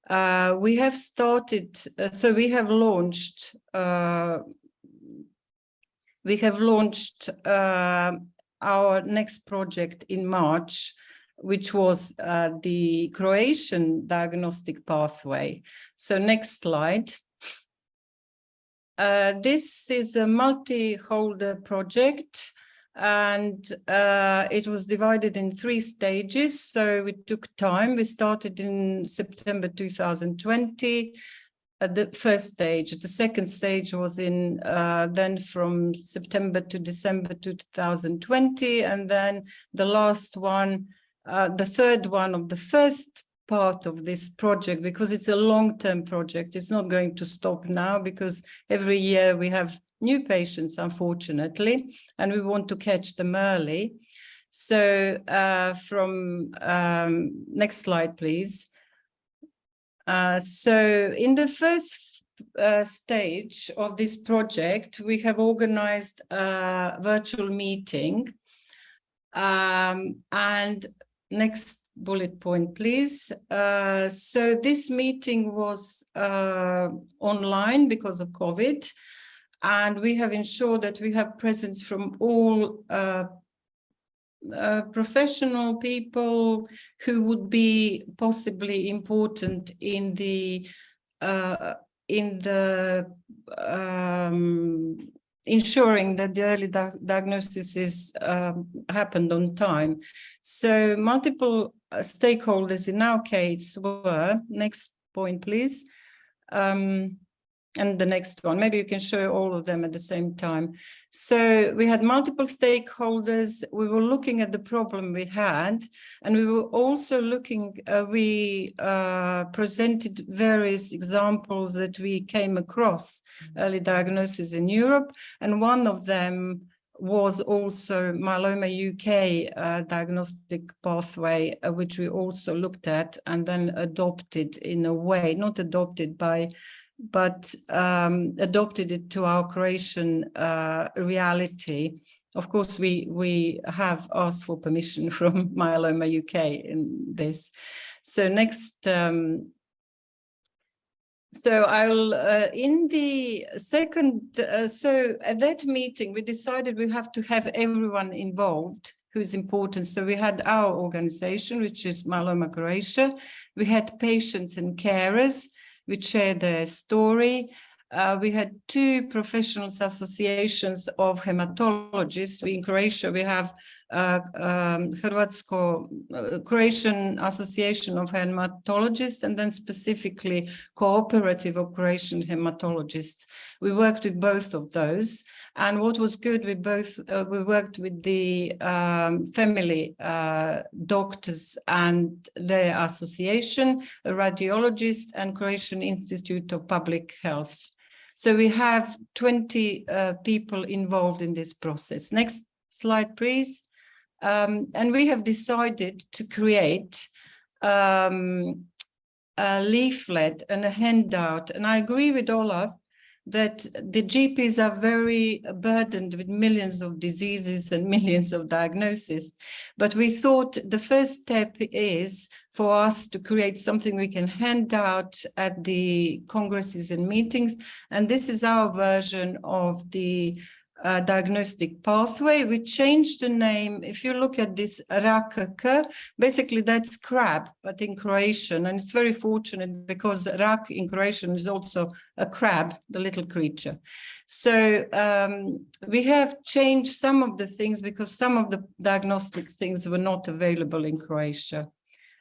Uh, we have started, uh, so we have launched uh, we have launched uh, our next project in March, which was uh, the Croatian diagnostic pathway. So next slide. Uh, this is a multi-holder project and uh, it was divided in three stages. So it took time. We started in September 2020 at the first stage. The second stage was in uh, then from September to December 2020, and then the last one, uh, the third one of the first part of this project, because it's a long-term project. It's not going to stop now because every year we have new patients, unfortunately, and we want to catch them early. So uh, from um, next slide, please. Uh, so in the first uh, stage of this project, we have organized a virtual meeting. Um, and next bullet point, please. Uh, so this meeting was uh, online because of COVID. And we have ensured that we have presence from all uh, professional people who would be possibly important in the uh, in the um, ensuring that the early di diagnosis is um, happened on time. So multiple uh, stakeholders in our case were, next point please, um, and the next one. Maybe you can show all of them at the same time. So we had multiple stakeholders. We were looking at the problem we had, and we were also looking, uh, we uh, presented various examples that we came across early diagnosis in Europe. And one of them was also myeloma UK uh, diagnostic pathway, uh, which we also looked at and then adopted in a way, not adopted by but um, adopted it to our Croatian uh, reality. Of course, we, we have asked for permission from Myeloma UK in this. So next, um, so I'll, uh, in the second, uh, so at that meeting, we decided we have to have everyone involved who is important. So we had our organization, which is Myeloma Croatia. We had patients and carers which shared their story. Uh, we had two professional associations of hematologists. We, in Croatia, we have um, Hrvatsko, uh, Croatian Association of Hematologists and then specifically Cooperative of Croatian Hematologists. We worked with both of those. And what was good, we both, uh, we worked with the um, family uh, doctors and their association, a radiologist and Croatian Institute of Public Health. So we have 20 uh, people involved in this process. Next slide, please. Um, and we have decided to create um, a leaflet and a handout. And I agree with Olav that the GPs are very burdened with millions of diseases and millions of diagnoses. But we thought the first step is for us to create something we can hand out at the congresses and meetings. And this is our version of the uh, diagnostic pathway. We changed the name. If you look at this RAKK, basically that's crab, but in Croatian. And it's very fortunate because rak in Croatian is also a crab, the little creature. So um, we have changed some of the things because some of the diagnostic things were not available in Croatia.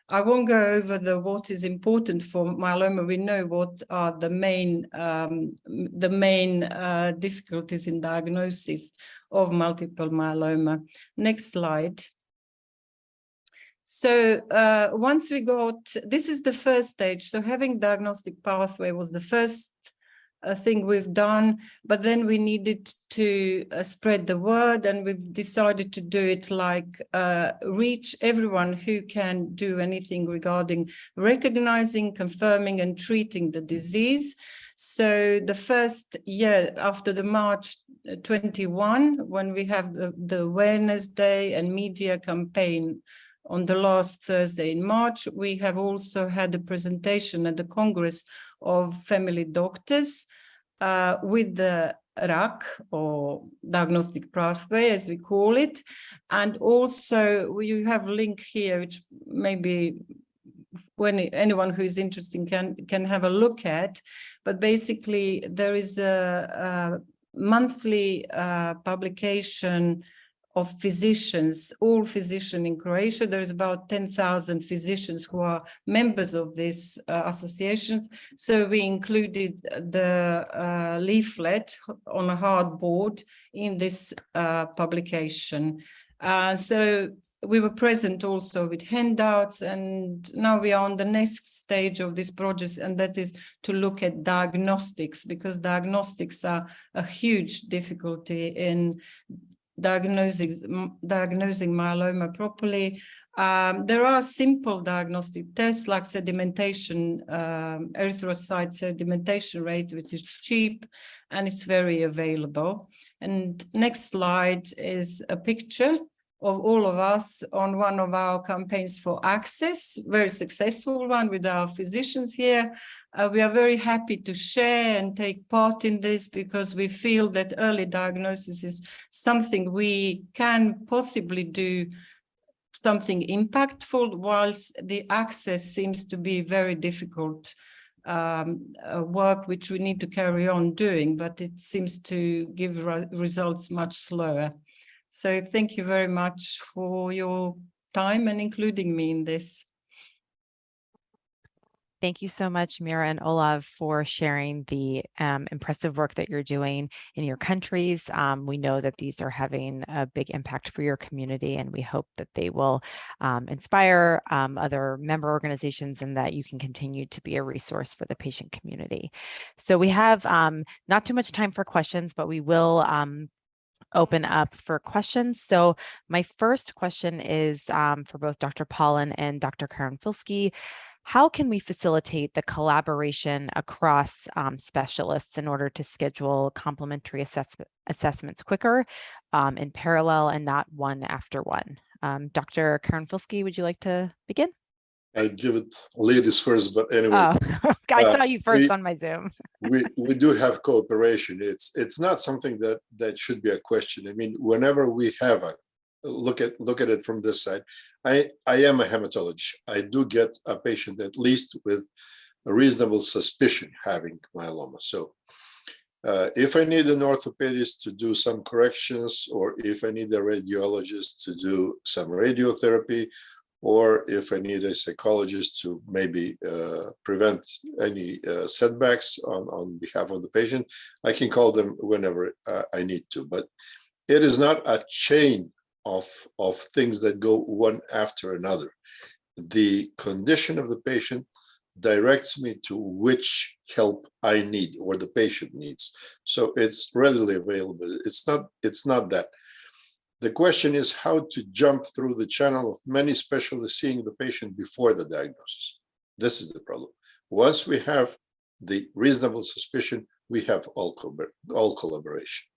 I won't go over the what is important for myeloma. We know what are the main um, the main uh, difficulties in diagnosis of multiple myeloma. Next slide. So uh, once we got, this is the first stage. So having diagnostic pathway was the first uh, thing we've done, but then we needed to uh, spread the word and we've decided to do it like uh, reach everyone who can do anything regarding recognizing, confirming and treating the disease. So the first year after the March uh, 21, when we have the, the awareness day and media campaign on the last Thursday in March, we have also had a presentation at the Congress of Family Doctors uh, with the RAKK or diagnostic pathway as we call it. And also you have a link here, which maybe when anyone who is interested can, can have a look at. But basically there is a, a monthly uh, publication of physicians, all physicians in Croatia. There's about 10,000 physicians who are members of these uh, associations. So we included the uh, leaflet on a hardboard in this uh, publication. Uh, so we were present also with handouts and now we are on the next stage of this project and that is to look at diagnostics because diagnostics are a huge difficulty in diagnosing, diagnosing myeloma properly. Um, there are simple diagnostic tests like sedimentation, um, erythrocyte sedimentation rate, which is cheap and it's very available. And next slide is a picture of all of us on one of our campaigns for access, very successful one with our physicians here. Uh, we are very happy to share and take part in this because we feel that early diagnosis is something we can possibly do something impactful whilst the access seems to be very difficult um, work which we need to carry on doing, but it seems to give re results much slower. So thank you very much for your time and including me in this. Thank you so much, Mira and Olav, for sharing the um, impressive work that you're doing in your countries. Um, we know that these are having a big impact for your community, and we hope that they will um, inspire um, other member organizations and that you can continue to be a resource for the patient community. So we have um, not too much time for questions, but we will um, open up for questions. So my first question is um, for both Dr. Pawlyn and Dr. Karanfilski how can we facilitate the collaboration across um, specialists in order to schedule complementary assess assessments quicker um, in parallel and not one after one? Um, Dr. Karanfilski, would you like to begin? I give it ladies first, but anyway. Oh, I uh, saw you first we, on my Zoom. we we do have cooperation. It's it's not something that that should be a question. I mean, whenever we have a look at look at it from this side. I, I am a hematologist. I do get a patient at least with a reasonable suspicion having myeloma. So uh, if I need an orthopedist to do some corrections, or if I need a radiologist to do some radiotherapy, or if I need a psychologist to maybe uh, prevent any uh, setbacks on, on behalf of the patient, I can call them whenever uh, I need to. But it is not a chain of, of things that go one after another. The condition of the patient directs me to which help I need or the patient needs. So it's readily available. It's not, it's not that. The question is how to jump through the channel of many specialists seeing the patient before the diagnosis. This is the problem. Once we have the reasonable suspicion, we have all, all collaboration.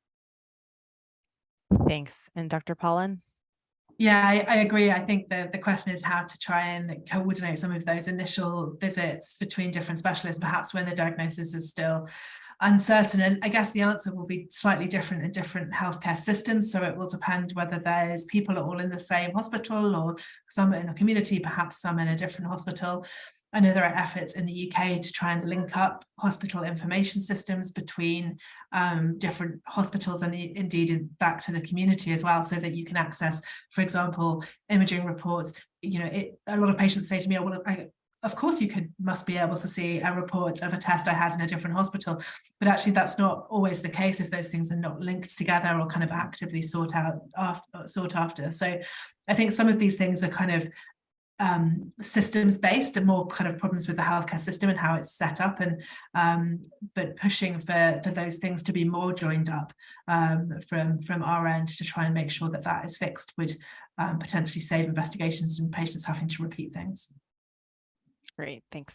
Thanks. And Dr. Pawlyn? Yeah, I, I, agree. I think the, the question is how to try and coordinate some of those initial visits between different specialists, perhaps when the diagnosis is still uncertain. And I guess the answer will be slightly different in different healthcare systems. So it will depend whether those people are all in the same hospital or some in the community, perhaps some in a different hospital. I know there are efforts in the UK to try and link up hospital information systems between um, different hospitals and indeed back to the community as well, so that you can access, for example, imaging reports. You know, it, a lot of patients say to me, oh, well, I, of course you could must be able to see a report of a test I had in a different hospital, but actually that's not always the case if those things are not linked together or kind of actively sought out after, sought after. So I think some of these things are kind of um, systems based and more kind of problems with the healthcare system and how it's set up and um, but pushing for for those things to be more joined up um, from from our end to try and make sure that that is fixed would um, potentially save investigations and patients having to repeat things. Great, thanks.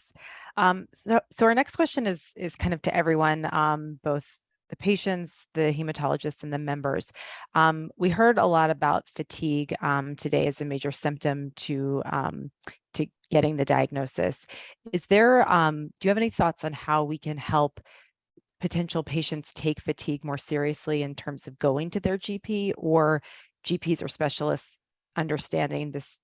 Um, so, so our next question is is kind of to everyone, um, both the patients, the hematologists, and the members. Um, we heard a lot about fatigue um, today as a major symptom to um, to getting the diagnosis. Is there? Um, do you have any thoughts on how we can help potential patients take fatigue more seriously in terms of going to their GP or GPs or specialists understanding this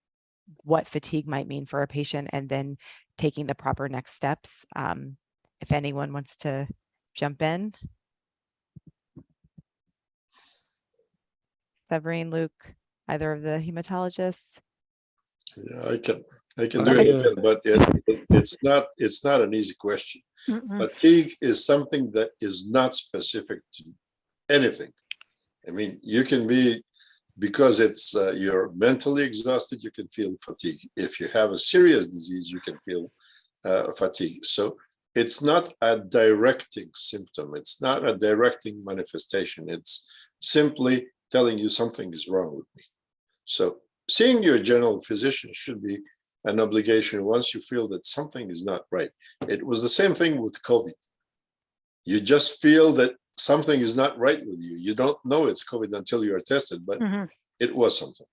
what fatigue might mean for a patient and then taking the proper next steps. Um, if anyone wants to jump in. Severine, Luc, either of the hematologists? Yeah, I can, I can do it, but it, it- it's not, it's not an easy question. Mhm. Fatigue is something that is not specific to anything. I mean, you can be, because it's, uh, you're mentally exhausted, you can feel fatigue. If you have a serious disease, you can feel uh, fatigue. So it's not a directing symptom. It's not a directing manifestation. It's simply telling you something is wrong with me. So seeing your general physician should be an obligation once you feel that something is not right. It was the same thing with COVID. You just feel that something is not right with you. You don't know it's COVID until you are tested, but Mhm. it was something.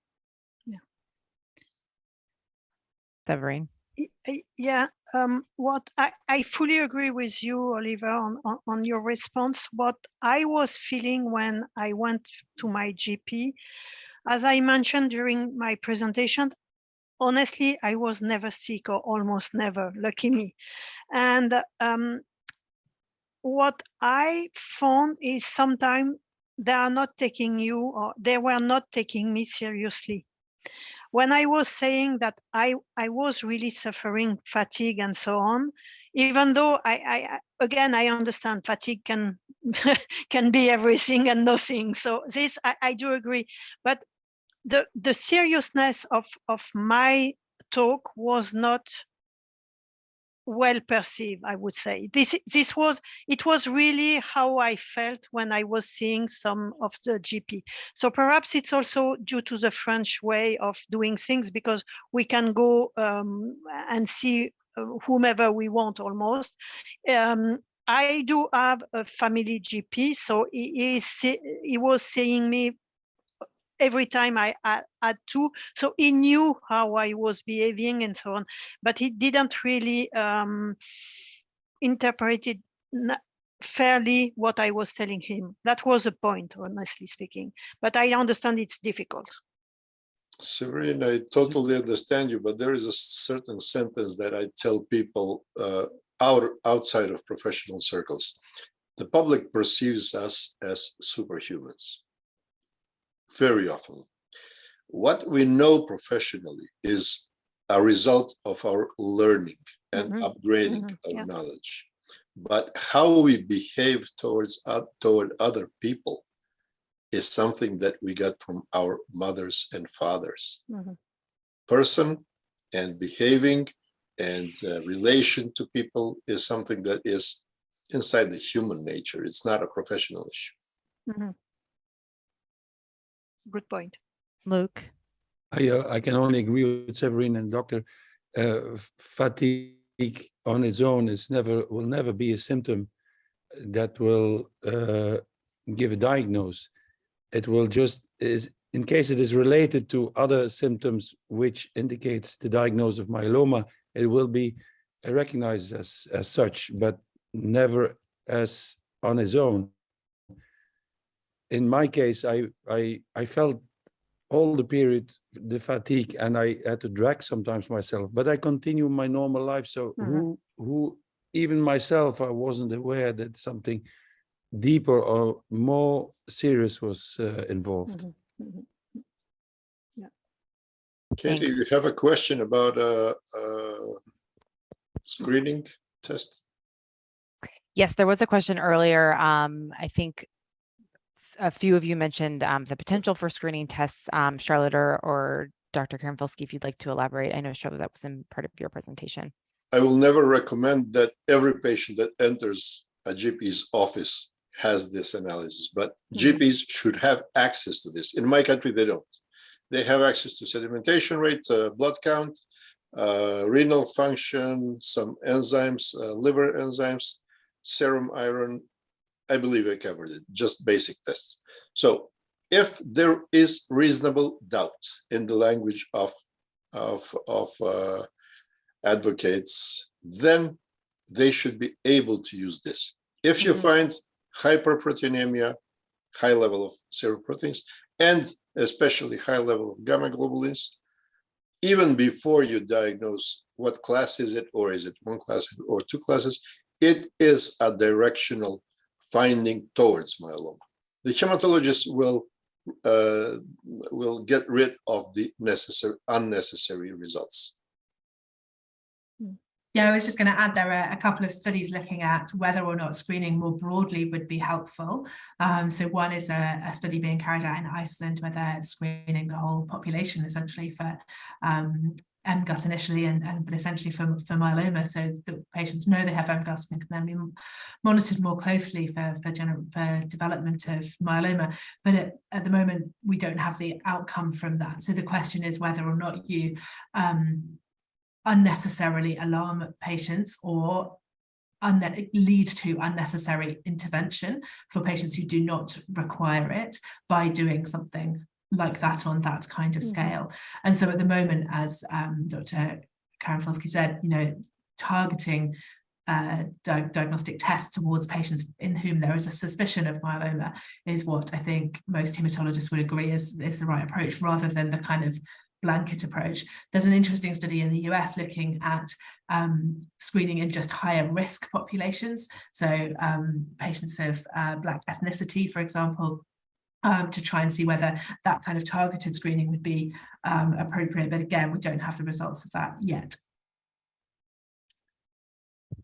Severine? Y- y- Yeah, um, what I, I fully agree with you, Oliver, on, on, on your response. What I was feeling when I went to my GP, as I mentioned during my presentation, honestly, I was never sick or almost never, lucky me. And um, what I found is sometimes they are not taking you or they were not taking me seriously when I was saying that I, I was really suffering fatigue and so on, even though I, I again I understand fatigue can can be everything and nothing. So this I, I do agree, but the the seriousness of of my talk was not well perceived i would say. This this was it was really how i felt when i was seeing some of the gp so perhaps it's also due to the french way of doing things because we can go um, and see uh, whomever we want almost. Um, i do have a family gp so he, he, he was seeing me every time I had, had to. So he knew how I was behaving and so on, but he didn't really um, interpret it fairly what I was telling him. That was a point, honestly speaking. But I understand it's difficult. Severine, I totally understand you, but there is a certain sentence that I tell people uh, out outside of professional circles. The public perceives us as superhumans. Very often. What we know professionally is a result of our learning and Mhm, upgrading mhm, our yeah. knowledge. But how we behave towards oth- toward other people is something that we got from our mothers and fathers. Mhm. Person and behaving and uh, relation to people is something that is inside the human nature. It's not a professional issue. Good point. Luc? I, uh, I can only agree with Severine and Doctor. Uh, fatigue on its own is never will never be a symptom that will uh, give a diagnose. It will just is in case it is related to other symptoms which indicates the diagnosis of myeloma. It will be uh, recognized as as such, but never as on its own. In my case, I I I felt all the period the fatigue and I had to drag sometimes myself, but I continue my normal life. So Mhm. who who even myself I wasn't aware that something deeper or more serious was uh, involved. Mhm, mhm. Katie, you have a question about a, a screening test? Yes, there was a question earlier. Um, I think s- a few of you mentioned um, the potential for screening tests. Um, Charlotte or, or Dr. Karanfilski, if you'd like to elaborate. I know, Charlotte, that was in part of your presentation. I will never recommend that every patient that enters a GP's office has this analysis, but Mhm. GPs should have access to this. In my country, they don't. They have access to sedimentation rate, uh, blood count, uh, renal function, some enzymes, uh, liver enzymes, serum iron. I believe I covered it, just basic tests. So if there is reasonable doubt in the language of, of, of uh, advocates, then they should be able to use this. If you Mhm. find hyperproteinemia, high level of seroproteins, and especially high level of gamma globulins, even before you diagnose what class is it, or is it one class or two classes, it is a directional finding towards myeloma. The hematologist will uh, will get rid of the necessary unnecessary results. Yeah, I was just going to add there are a couple of studies looking at whether or not screening more broadly would be helpful. Um, so one is a, a, study being carried out in Iceland where they're screening the whole population essentially for um, MGUS initially and, and but essentially for, for myeloma so the patients know they have MGUS and can then be monitored more closely for, for, for development of myeloma. But at, at, the moment, we don't have the outcome from that. So the question is whether or not you um, unnecessarily alarm patients or lead to unnecessary intervention for patients who do not require it by doing something like that on that kind of scale. Mm -hmm. And so at the moment, as um, Dr. Karanfilski said, you know, targeting uh, di diagnostic tests towards patients in whom there is a suspicion of myeloma is what I think most hematologists would agree is, is the right approach rather than the kind of blanket approach. There's an interesting study in the US looking at um, screening in just higher risk populations. So um, patients of uh, Black ethnicity, for example, um, to try and see whether that kind of targeted screening would be um, appropriate. But again, we don't have the results of that yet.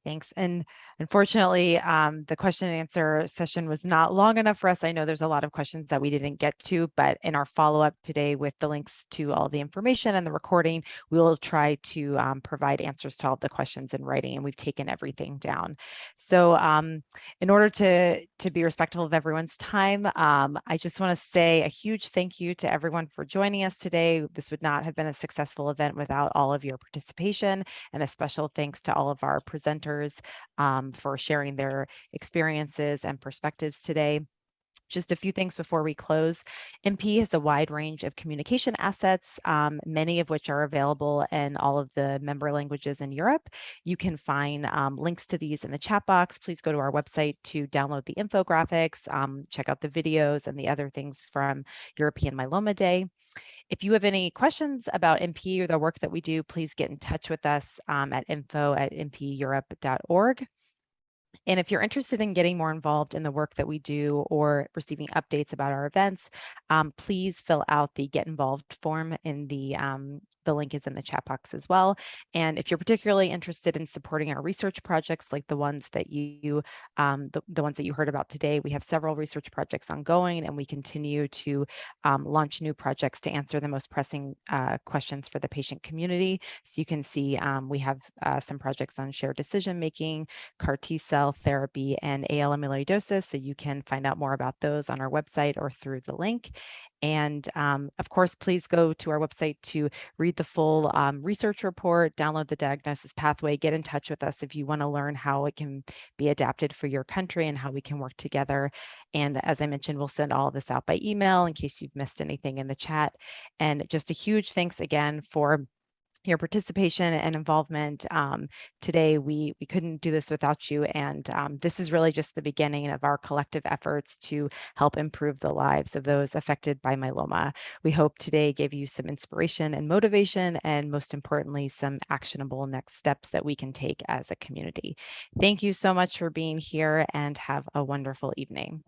Thanks. And unfortunately, um, the question and answer session was not long enough for us. I know there's a lot of questions that we didn't get to, but in our follow-up today with the links to all the information and the recording, we will try to um, provide answers to all the questions in writing, and we've taken everything down. So um, in order to, to be respectful of everyone's time, um, I just want to say a huge thank you to everyone for joining us today. This would not have been a successful event without all of your participation, and a special thanks to all of our presenters um, for sharing their experiences and perspectives today. Just a few things before we close. MPE has a wide range of communication assets, um, many of which are available in all of the member languages in Europe. You can find um, links to these in the chat box. Please go to our website to download the infographics, um, check out the videos and the other things from European Myeloma Day. If you have any questions about MPE or the work that we do, please get in touch with us um, at info at mpeurope.org. And if you're interested in getting more involved in the work that we do or receiving updates about our events, um, please fill out the get involved form in the, um, the link is in the chat box as well. And if you're particularly interested in supporting our research projects like the ones that you, um, the, the ones that you heard about today, we have several research projects ongoing and we continue to um, launch new projects to answer the most pressing uh, questions for the patient community. So you can see um, we have uh, some projects on shared decision making, CAR T cell therapy and AL amyloidosis. So you can find out more about those on our website or through the link. And um, of course, please go to our website to read the full um, research report, download the diagnosis pathway, get in touch with us if you want to learn how it can be adapted for your country and how we can work together. And as I mentioned, we'll send all of this out by email in case you've missed anything in the chat. And just a huge thanks again for your participation and involvement um, today. We, we couldn't do this without you. And um, this is really just the beginning of our collective efforts to help improve the lives of those affected by myeloma. We hope today gave you some inspiration and motivation, and most importantly, some actionable next steps that we can take as a community. Thank you so much for being here and have a wonderful evening.